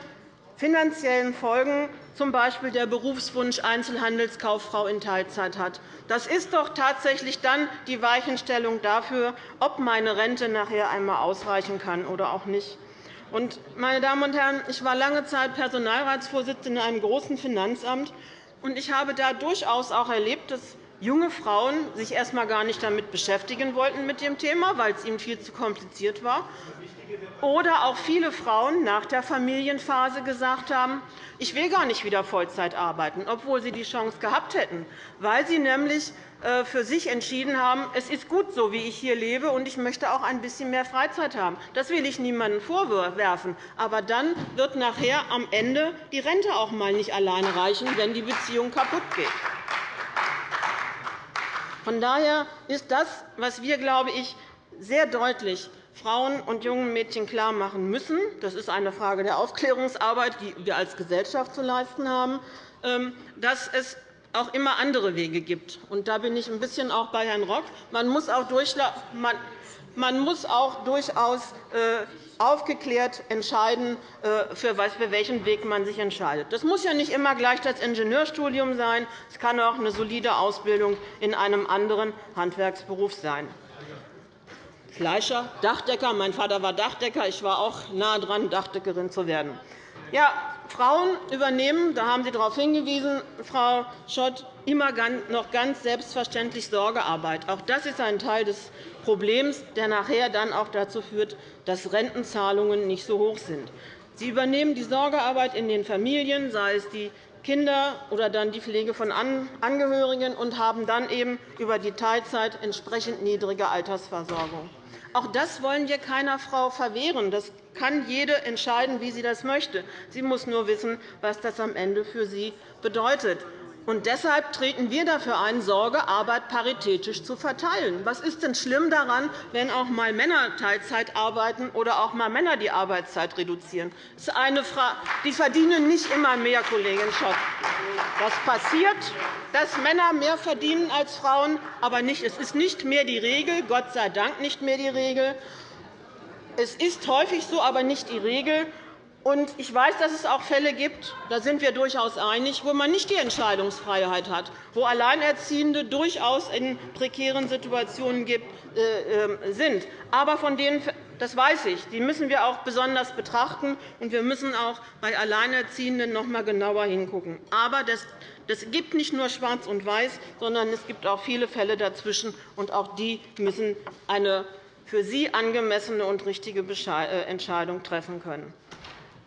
finanziellen Folgen z. B. der Berufswunsch Einzelhandelskauffrau in Teilzeit hat. Das ist doch tatsächlich dann die Weichenstellung dafür, ob meine Rente nachher einmal ausreichen kann oder auch nicht. Meine Damen und Herren, ich war lange Zeit Personalratsvorsitzende in einem großen Finanzamt. Ich habe da durchaus auch erlebt, dass junge Frauen sich erst einmal gar nicht damit beschäftigen wollten mit dem Thema, weil es ihnen viel zu kompliziert war, oder auch viele Frauen nach der Familienphase gesagt haben, ich will gar nicht wieder Vollzeit arbeiten, obwohl sie die Chance gehabt hätten, weil sie nämlich äh, für sich entschieden haben, es ist gut so, wie ich hier lebe, und ich möchte auch ein bisschen mehr Freizeit haben. Das will ich niemandem vorwerfen. Aber dann wird nachher am Ende die Rente auch einmal nicht alleine reichen, wenn die Beziehung kaputt geht. Von daher ist das, was wir, glaube ich, sehr deutlich Frauen und jungen Mädchen klarmachen müssen, das ist eine Frage der Aufklärungsarbeit, die wir als Gesellschaft zu leisten haben, ähm, dass es auch immer andere Wege gibt. Und da bin ich ein bisschen auch bei Herrn Rock. Man muss auch, man muss auch durchaus äh, aufgeklärt entscheiden, äh, für welchen Weg man sich entscheidet. Das muss ja nicht immer gleich das Ingenieurstudium sein. Es kann auch eine solide Ausbildung in einem anderen Handwerksberuf sein. Fleischer, Dachdecker. Mein Vater war Dachdecker. Ich war auch nahe dran, Dachdeckerin zu werden. Ja, Frauen übernehmen, da haben Sie darauf hingewiesen, Frau Schott, immer noch ganz selbstverständlich Sorgearbeit. Auch das ist ein Teil des Problems, der nachher dann auch dazu führt, dass Rentenzahlungen nicht so hoch sind. Sie übernehmen die Sorgearbeit in den Familien, sei es die Kinder oder dann die Pflege von Angehörigen, und haben dann eben über die Teilzeit entsprechend niedrige Altersversorgung. Auch das wollen wir keiner Frau verwehren. Das kann jede entscheiden, wie sie das möchte. Sie muss nur wissen, was das am Ende für sie bedeutet. Und deshalb treten wir dafür ein, Sorgearbeit paritätisch zu verteilen. Was ist denn schlimm daran, wenn auch einmal Männer Teilzeit arbeiten oder auch einmal Männer die Arbeitszeit reduzieren? Das ist eine Frage. Die verdienen nicht immer mehr, Kollegin Schott. Das passiert, dass Männer mehr verdienen als Frauen, aber nicht. es ist nicht mehr die Regel, Gott sei Dank nicht mehr die Regel. Es ist häufig so, aber nicht die Regel. Ich weiß, dass es auch Fälle gibt, da sind wir durchaus einig, wo man nicht die Entscheidungsfreiheit hat, wo Alleinerziehende durchaus in prekären Situationen äh, ähm, sind. Aber von denen, das weiß ich, die müssen wir auch besonders betrachten, und wir müssen auch bei Alleinerziehenden noch einmal genauer hinschauen. Aber das gibt nicht nur Schwarz und Weiß, sondern es gibt auch viele Fälle dazwischen, und auch die müssen eine für sie angemessene und richtige äh, Entscheidung treffen können.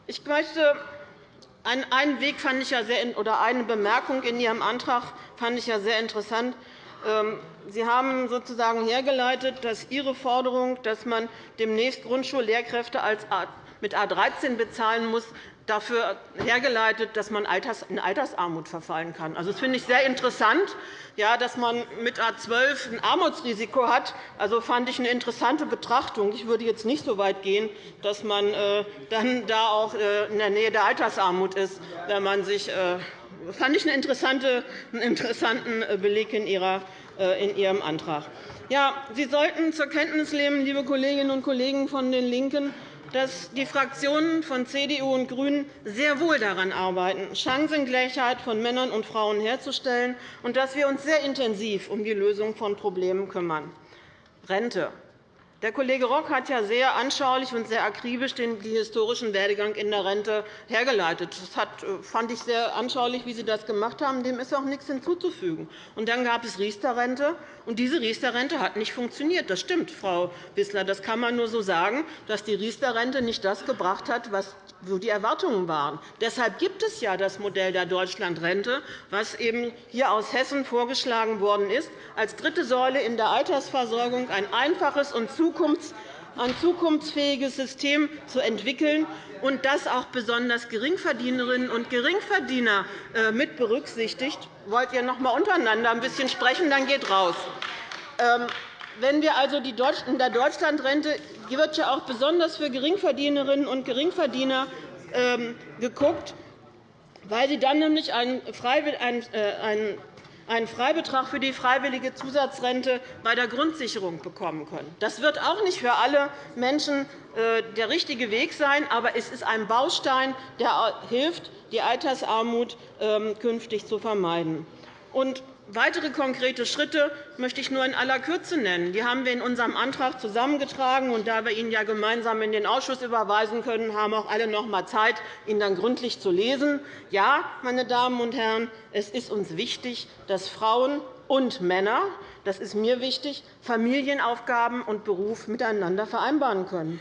Ich möchte einen Weg fand ich ja sehr, oder eine Bemerkung in Ihrem Antrag fand ich ja sehr interessant. Ähm, sie haben sozusagen hergeleitet, dass Ihre Forderung, dass man demnächst Grundschullehrkräfte mit A 13 bezahlen muss, dafür hergeleitet, dass man in Altersarmut verfallen kann. Also, das finde ich sehr interessant, dass man mit A 12 ein Armutsrisiko hat. Also fand ich eine interessante Betrachtung. Ich würde jetzt nicht so weit gehen, dass man äh, dann da auch äh, in der Nähe der Altersarmut ist, wenn man sich äh, fand ich einen interessanten Beleg in Ihrem Antrag. Ja, Sie sollten zur Kenntnis nehmen, liebe Kolleginnen und Kollegen von den LINKEN, dass die Fraktionen von CDU und GRÜNEN sehr wohl daran arbeiten, Chancengleichheit von Männern und Frauen herzustellen, und dass wir uns sehr intensiv um die Lösung von Problemen kümmern. Rente. Der Kollege Rock hat ja sehr anschaulich und sehr akribisch den historischen Werdegang in der Rente hergeleitet. Das äh, fand ich sehr anschaulich, wie Sie das gemacht haben. Dem ist auch nichts hinzuzufügen. Und dann gab es Riester-Rente. Und diese Riester-Rente hat nicht funktioniert. Das stimmt, Frau Wissler. Das kann man nur so sagen, dass die Riester-Rente nicht das gebracht hat, was wo die Erwartungen waren. Deshalb gibt es ja das Modell der Deutschlandrente, das eben hier aus Hessen vorgeschlagen worden ist, als dritte Säule in der Altersversorgung ein einfaches und ein zukunftsfähiges System zu entwickeln und das auch besonders Geringverdienerinnen und Geringverdiener äh, mit berücksichtigt. Wollt ihr noch einmal untereinander ein bisschen sprechen? Dann geht raus. Wenn wir also die in der Deutschlandrente wird ja auch besonders für Geringverdienerinnen und Geringverdiener ähm, geguckt, weil sie dann nämlich einen äh, einen Freibetrag für die freiwillige Zusatzrente bei der Grundsicherung bekommen können. Das wird auch nicht für alle Menschen äh, der richtige Weg sein, aber es ist ein Baustein, der hilft, die Altersarmut ähm, künftig zu vermeiden. Weitere konkrete Schritte möchte ich nur in aller Kürze nennen. Die haben wir in unserem Antrag zusammengetragen. Und da wir ihn ja gemeinsam in den Ausschuss überweisen können, haben auch alle noch einmal Zeit, ihn dann gründlich zu lesen. Ja, meine Damen und Herren, es ist uns wichtig, dass Frauen und Männer das ist mir wichtig, Familienaufgaben und Beruf miteinander vereinbaren können.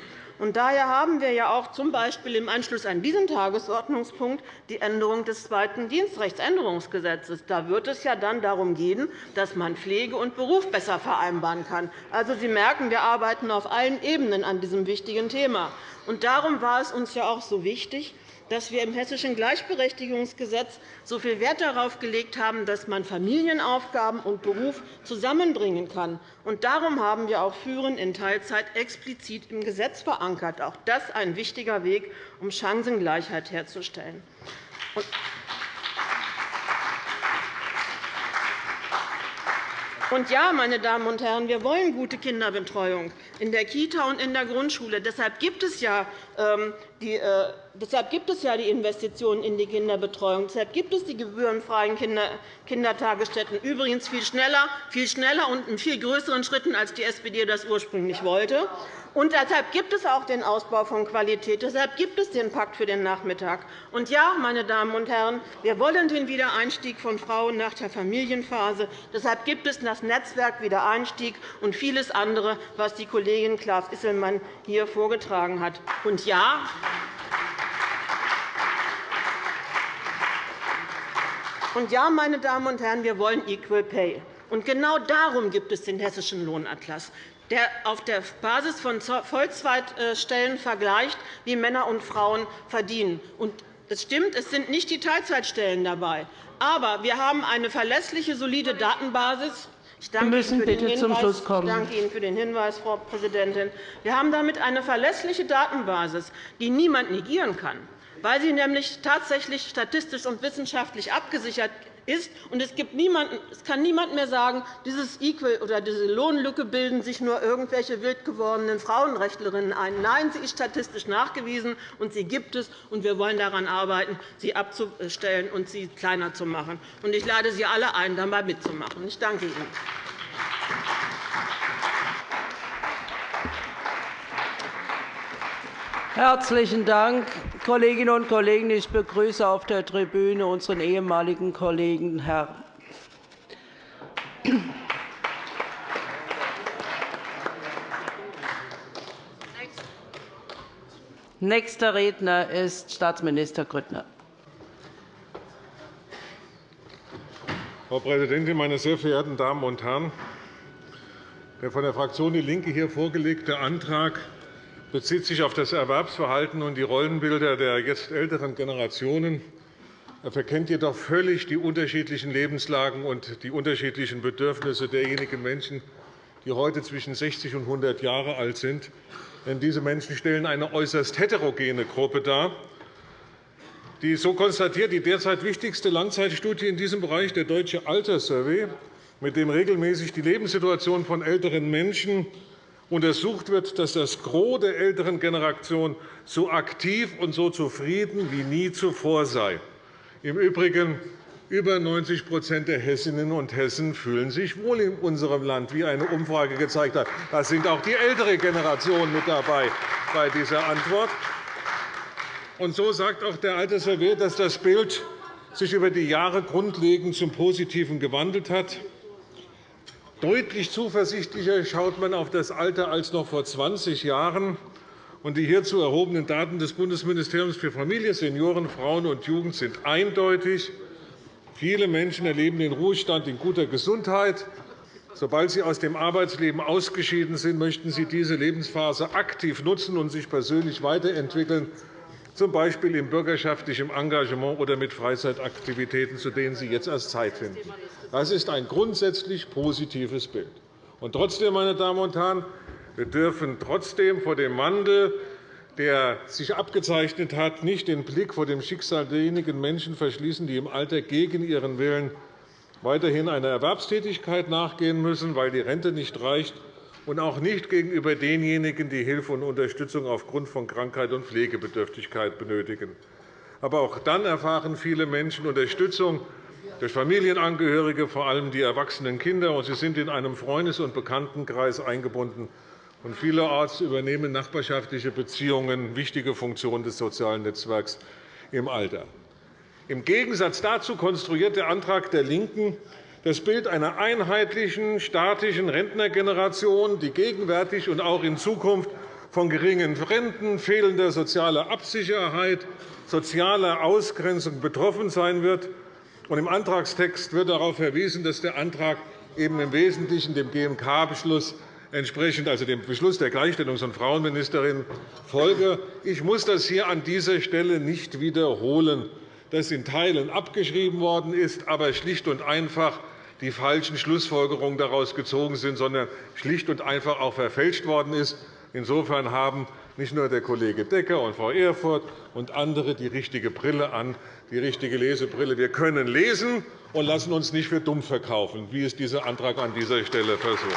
Daher haben wir ja auch z. B. im Anschluss an diesen Tagesordnungspunkt die Änderung des zweiten Dienstrechtsänderungsgesetzes. Da wird es ja dann darum gehen, dass man Pflege und Beruf besser vereinbaren kann. Also, Sie merken, wir arbeiten auf allen Ebenen an diesem wichtigen Thema. Darum war es uns ja auch so wichtig, dass wir im Hessischen Gleichberechtigungsgesetz so viel Wert darauf gelegt haben, dass man Familienaufgaben und Beruf zusammenbringen kann. Und darum haben wir auch Führen in Teilzeit explizit im Gesetz verankert. Auch das ist ein wichtiger Weg, um Chancengleichheit herzustellen. Und ja, meine Damen und Herren, wir wollen gute Kinderbetreuung in der Kita und in der Grundschule. Deshalb gibt es ja ähm, die, äh, deshalb gibt es ja die Investitionen in die Kinderbetreuung. Deshalb gibt es die gebührenfreien Kindertagesstätten, übrigens viel schneller, viel schneller und in viel größeren Schritten, als die SPD das ursprünglich wollte. Und deshalb gibt es auch den Ausbau von Qualität. Deshalb gibt es den Pakt für den Nachmittag. Und ja, meine Damen und Herren, wir wollen den Wiedereinstieg von Frauen nach der Familienphase. Deshalb gibt es das Netzwerk Wiedereinstieg und vieles andere, was die Kollegin Klaas Isselmann hier vorgetragen hat. Und ja, und ja, meine Damen und Herren, wir wollen Equal Pay. Und genau darum gibt es den Hessischen Lohnatlas der auf der Basis von Vollzeitstellen vergleicht, wie Männer und Frauen verdienen. Es stimmt, es sind nicht die Teilzeitstellen dabei. Aber wir haben eine verlässliche, solide Datenbasis. Ich danke, Ihnen für den Hinweis. ich danke Ihnen für den Hinweis, Frau Präsidentin. Wir haben damit eine verlässliche Datenbasis, die niemand negieren kann, weil sie nämlich tatsächlich statistisch und wissenschaftlich abgesichert ist. Und es, gibt niemanden, es kann niemand mehr sagen, dieses Equal oder diese Lohnlücke bilden sich nur irgendwelche wild gewordenen Frauenrechtlerinnen ein. Nein, sie ist statistisch nachgewiesen, und sie gibt es. und Wir wollen daran arbeiten, sie abzustellen und sie kleiner zu machen. Ich lade Sie alle ein, dabei mitzumachen. Ich danke Ihnen. Herzlichen Dank, Kolleginnen und Kollegen. Ich begrüße auf der Tribüne unseren ehemaligen Kollegen Herr Nächster Redner ist Staatsminister Grüttner. Frau Präsidentin, meine sehr verehrten Damen und Herren! Der von der Fraktion DIE LINKE hier vorgelegte Antrag bezieht sich auf das Erwerbsverhalten und die Rollenbilder der jetzt älteren Generationen. Er verkennt jedoch völlig die unterschiedlichen Lebenslagen und die unterschiedlichen Bedürfnisse derjenigen Menschen, die heute zwischen 60 und 100 Jahre alt sind. Denn diese Menschen stellen eine äußerst heterogene Gruppe dar. Die, so konstatiert die derzeit wichtigste Langzeitstudie in diesem Bereich, der Deutsche Alterssurvey, mit dem regelmäßig die Lebenssituation von älteren Menschen untersucht wird, dass das Gros der älteren Generation so aktiv und so zufrieden wie nie zuvor sei. Im Übrigen über 90% der Hessinnen und Hessen fühlen sich wohl in unserem Land, wie eine Umfrage gezeigt hat. Da sind auch die ältere Generation mit dabei bei dieser Antwort. Und so sagt auch der alte Servier, dass das Bild sich über die Jahre grundlegend zum Positiven gewandelt hat. Deutlich zuversichtlicher schaut man auf das Alter als noch vor 20 Jahren. Die hierzu erhobenen Daten des Bundesministeriums für Familie, Senioren, Frauen und Jugend sind eindeutig. Viele Menschen erleben den Ruhestand in guter Gesundheit. Sobald sie aus dem Arbeitsleben ausgeschieden sind, möchten sie diese Lebensphase aktiv nutzen und sich persönlich weiterentwickeln, z. B. im bürgerschaftlichen Engagement oder mit Freizeitaktivitäten, zu denen sie jetzt erst Zeit finden. Das ist ein grundsätzlich positives Bild. Und trotzdem, meine Damen und Herren, wir dürfen trotzdem vor dem Wandel der sich abgezeichnet hat, nicht den Blick vor dem Schicksal derjenigen Menschen verschließen, die im Alter gegen ihren Willen weiterhin einer Erwerbstätigkeit nachgehen müssen, weil die Rente nicht reicht, und auch nicht gegenüber denjenigen, die Hilfe und Unterstützung aufgrund von Krankheit und Pflegebedürftigkeit benötigen. Aber auch dann erfahren viele Menschen Unterstützung durch Familienangehörige, vor allem die erwachsenen Kinder, und sie sind in einem Freundes- und Bekanntenkreis eingebunden und vielerorts übernehmen nachbarschaftliche Beziehungen wichtige Funktionen des sozialen Netzwerks im Alter. Im Gegensatz dazu konstruiert der Antrag der LINKEN das Bild einer einheitlichen, statischen Rentnergeneration, die gegenwärtig und auch in Zukunft von geringen Renten, fehlender sozialer Absicherheit, sozialer Ausgrenzung betroffen sein wird. Im Antragstext wird darauf verwiesen, dass der Antrag eben im Wesentlichen dem GMK-Beschluss entsprechend also dem Beschluss der Gleichstellungs- und Frauenministerin folge. Ich muss das hier an dieser Stelle nicht wiederholen, dass in Teilen abgeschrieben worden ist, aber schlicht und einfach die falschen Schlussfolgerungen daraus gezogen sind, sondern schlicht und einfach auch verfälscht worden ist. Insofern haben nicht nur der Kollege Decker und Frau Erfurth und andere die richtige Brille an, die richtige Lesebrille. Wir können lesen und lassen uns nicht für dumm verkaufen, wie es dieser Antrag an dieser Stelle versucht.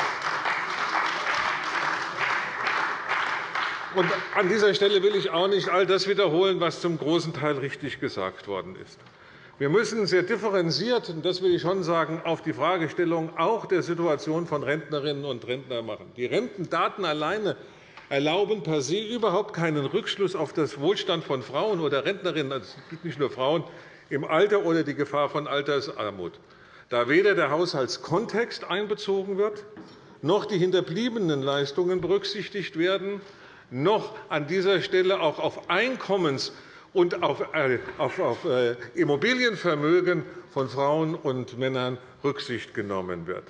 An dieser Stelle will ich auch nicht all das wiederholen, was zum großen Teil richtig gesagt worden ist. Wir müssen sehr differenziert, und das will ich schon sagen, auf die Fragestellung auch der Situation von Rentnerinnen und Rentnern machen. Die Rentendaten alleine erlauben per se überhaupt keinen Rückschluss auf das Wohlstand von Frauen oder Rentnerinnen, es gibt nicht nur Frauen, im Alter oder die Gefahr von Altersarmut, da weder der Haushaltskontext einbezogen wird, noch die hinterbliebenen Leistungen berücksichtigt werden, noch an dieser Stelle auch auf Einkommens- und auf äh, äh, Immobilienvermögen von Frauen und Männern Rücksicht genommen wird.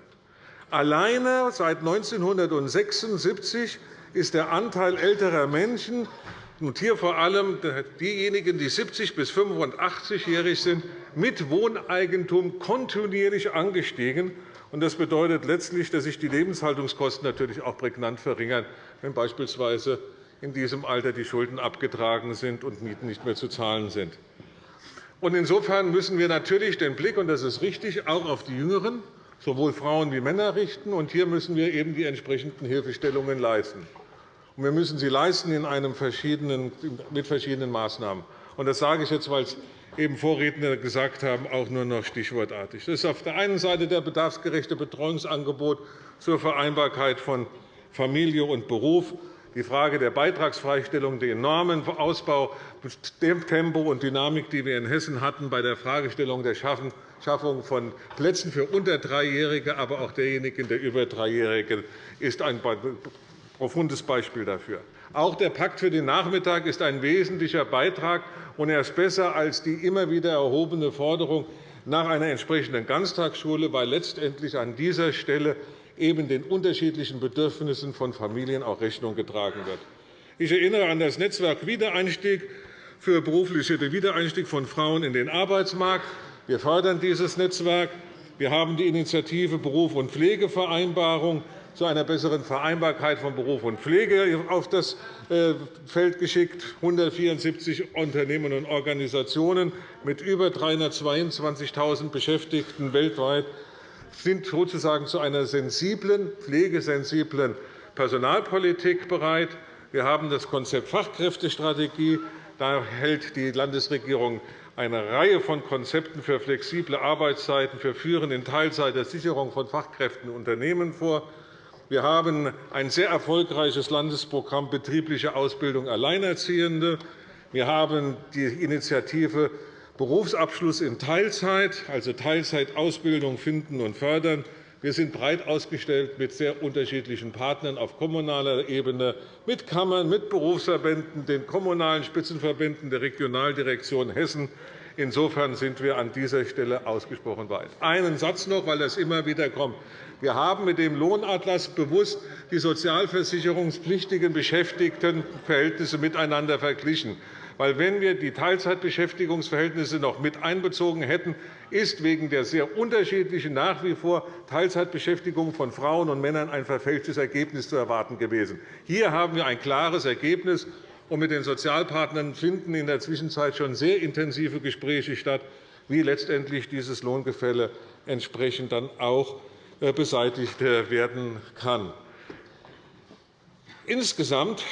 Alleine seit 1976 ist der Anteil älterer Menschen, und hier vor allem diejenigen, die 70 bis 85-jährig sind, mit Wohneigentum kontinuierlich angestiegen. Das bedeutet letztlich, dass sich die Lebenshaltungskosten natürlich auch prägnant verringern, wenn beispielsweise in diesem Alter die Schulden abgetragen sind und Mieten nicht mehr zu zahlen sind. Insofern müssen wir natürlich den Blick, und das ist richtig, auch auf die Jüngeren, sowohl Frauen wie Männer richten. Und hier müssen wir eben die entsprechenden Hilfestellungen leisten. Und wir müssen sie leisten in einem verschiedenen, mit verschiedenen Maßnahmen. Und das sage ich jetzt, weil es eben Vorredner gesagt haben, auch nur noch stichwortartig. Das ist auf der einen Seite der bedarfsgerechte Betreuungsangebot zur Vereinbarkeit von Familie und Beruf die Frage der Beitragsfreistellung, den enormen Ausbau, dem Tempo und Dynamik, die wir in Hessen hatten, bei der Fragestellung der Schaffung von Plätzen für unter Dreijährige, aber auch derjenigen der über Dreijährigen, ist ein profundes Beispiel dafür. Auch der Pakt für den Nachmittag ist ein wesentlicher Beitrag, und er ist besser als die immer wieder erhobene Forderung nach einer entsprechenden Ganztagsschule, weil letztendlich an dieser Stelle eben den unterschiedlichen Bedürfnissen von Familien auch Rechnung getragen wird. Ich erinnere an das Netzwerk Wiedereinstieg für berufliche Wiedereinstieg von Frauen in den Arbeitsmarkt. Wir fördern dieses Netzwerk. Wir haben die Initiative Beruf und Pflegevereinbarung, zu einer besseren Vereinbarkeit von Beruf und Pflege auf das äh, Feld geschickt. 174 Unternehmen und Organisationen mit über 322.000 Beschäftigten weltweit sind sozusagen zu einer sensiblen, pflegesensiblen Personalpolitik bereit. Wir haben das Konzept Fachkräftestrategie. Da hält die Landesregierung eine Reihe von Konzepten für flexible Arbeitszeiten, für Führen in Teilzeit der Sicherung von Fachkräften in Unternehmen vor. Wir haben ein sehr erfolgreiches Landesprogramm betriebliche Ausbildung Alleinerziehende. Wir haben die Initiative Berufsabschluss in Teilzeit, also Teilzeitausbildung finden und fördern. Wir sind breit ausgestellt mit sehr unterschiedlichen Partnern auf kommunaler Ebene, mit Kammern, mit Berufsverbänden, den kommunalen Spitzenverbänden der Regionaldirektion Hessen. Insofern sind wir an dieser Stelle ausgesprochen weit. Einen Satz noch, weil das immer wieder kommt. Wir haben mit dem Lohnatlas bewusst die sozialversicherungspflichtigen Beschäftigtenverhältnisse miteinander verglichen. Weil, wenn wir die Teilzeitbeschäftigungsverhältnisse noch mit einbezogen hätten, ist wegen der sehr unterschiedlichen nach wie vor Teilzeitbeschäftigung von Frauen und Männern ein verfälschtes Ergebnis zu erwarten gewesen. Hier haben wir ein klares Ergebnis. Und mit den Sozialpartnern finden in der Zwischenzeit schon sehr intensive Gespräche statt, wie letztendlich dieses Lohngefälle entsprechend dann auch äh, beseitigt äh, werden kann. Insgesamt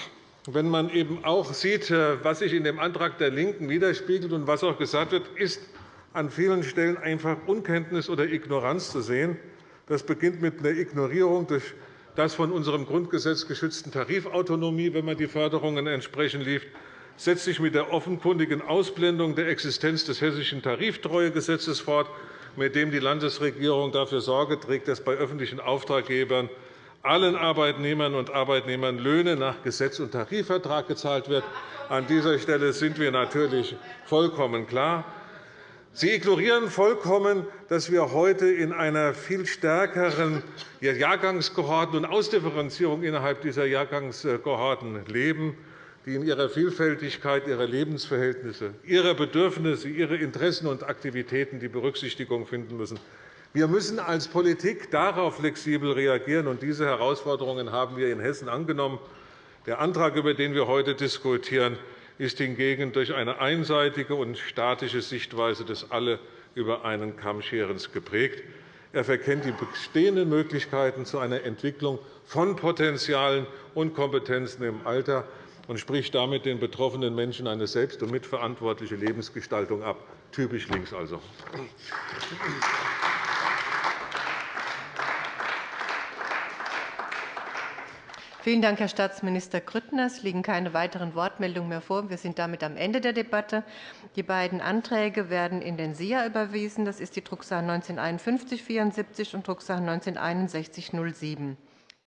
wenn man eben auch sieht, äh, was sich in dem Antrag der LINKEN widerspiegelt und was auch gesagt wird, ist an vielen Stellen einfach Unkenntnis oder Ignoranz zu sehen. Das beginnt mit einer Ignorierung durch das von unserem Grundgesetz geschützten Tarifautonomie, wenn man die Förderungen entsprechend liest, setzt sich mit der offenkundigen Ausblendung der Existenz des Hessischen Tariftreuegesetzes fort, mit dem die Landesregierung dafür Sorge trägt, dass bei öffentlichen Auftraggebern allen Arbeitnehmern und Arbeitnehmern Löhne nach Gesetz und Tarifvertrag gezahlt wird. An dieser Stelle sind wir natürlich vollkommen klar. Sie ignorieren vollkommen, dass wir heute in einer viel stärkeren Jahrgangskohorten- und Ausdifferenzierung innerhalb dieser Jahrgangskohorten leben, die in ihrer Vielfältigkeit ihrer Lebensverhältnisse, ihrer Bedürfnisse, ihrer Interessen und Aktivitäten die Berücksichtigung finden müssen. Wir müssen als Politik darauf flexibel reagieren, und diese Herausforderungen haben wir in Hessen angenommen. Der Antrag, über den wir heute diskutieren, ist hingegen durch eine einseitige und statische Sichtweise des Alle über einen Kamm scherens geprägt. Er verkennt die bestehenden Möglichkeiten zu einer Entwicklung von Potenzialen und Kompetenzen im Alter und spricht damit den betroffenen Menschen eine selbst- und mitverantwortliche Lebensgestaltung ab. Typisch links also. Vielen Dank, Herr Staatsminister Grüttner. Es liegen keine weiteren Wortmeldungen mehr vor. Wir sind damit am Ende der Debatte. Die beiden Anträge werden in den SIA überwiesen. Das ist die Drucksache 19 5174 und Drucksache 19 6107.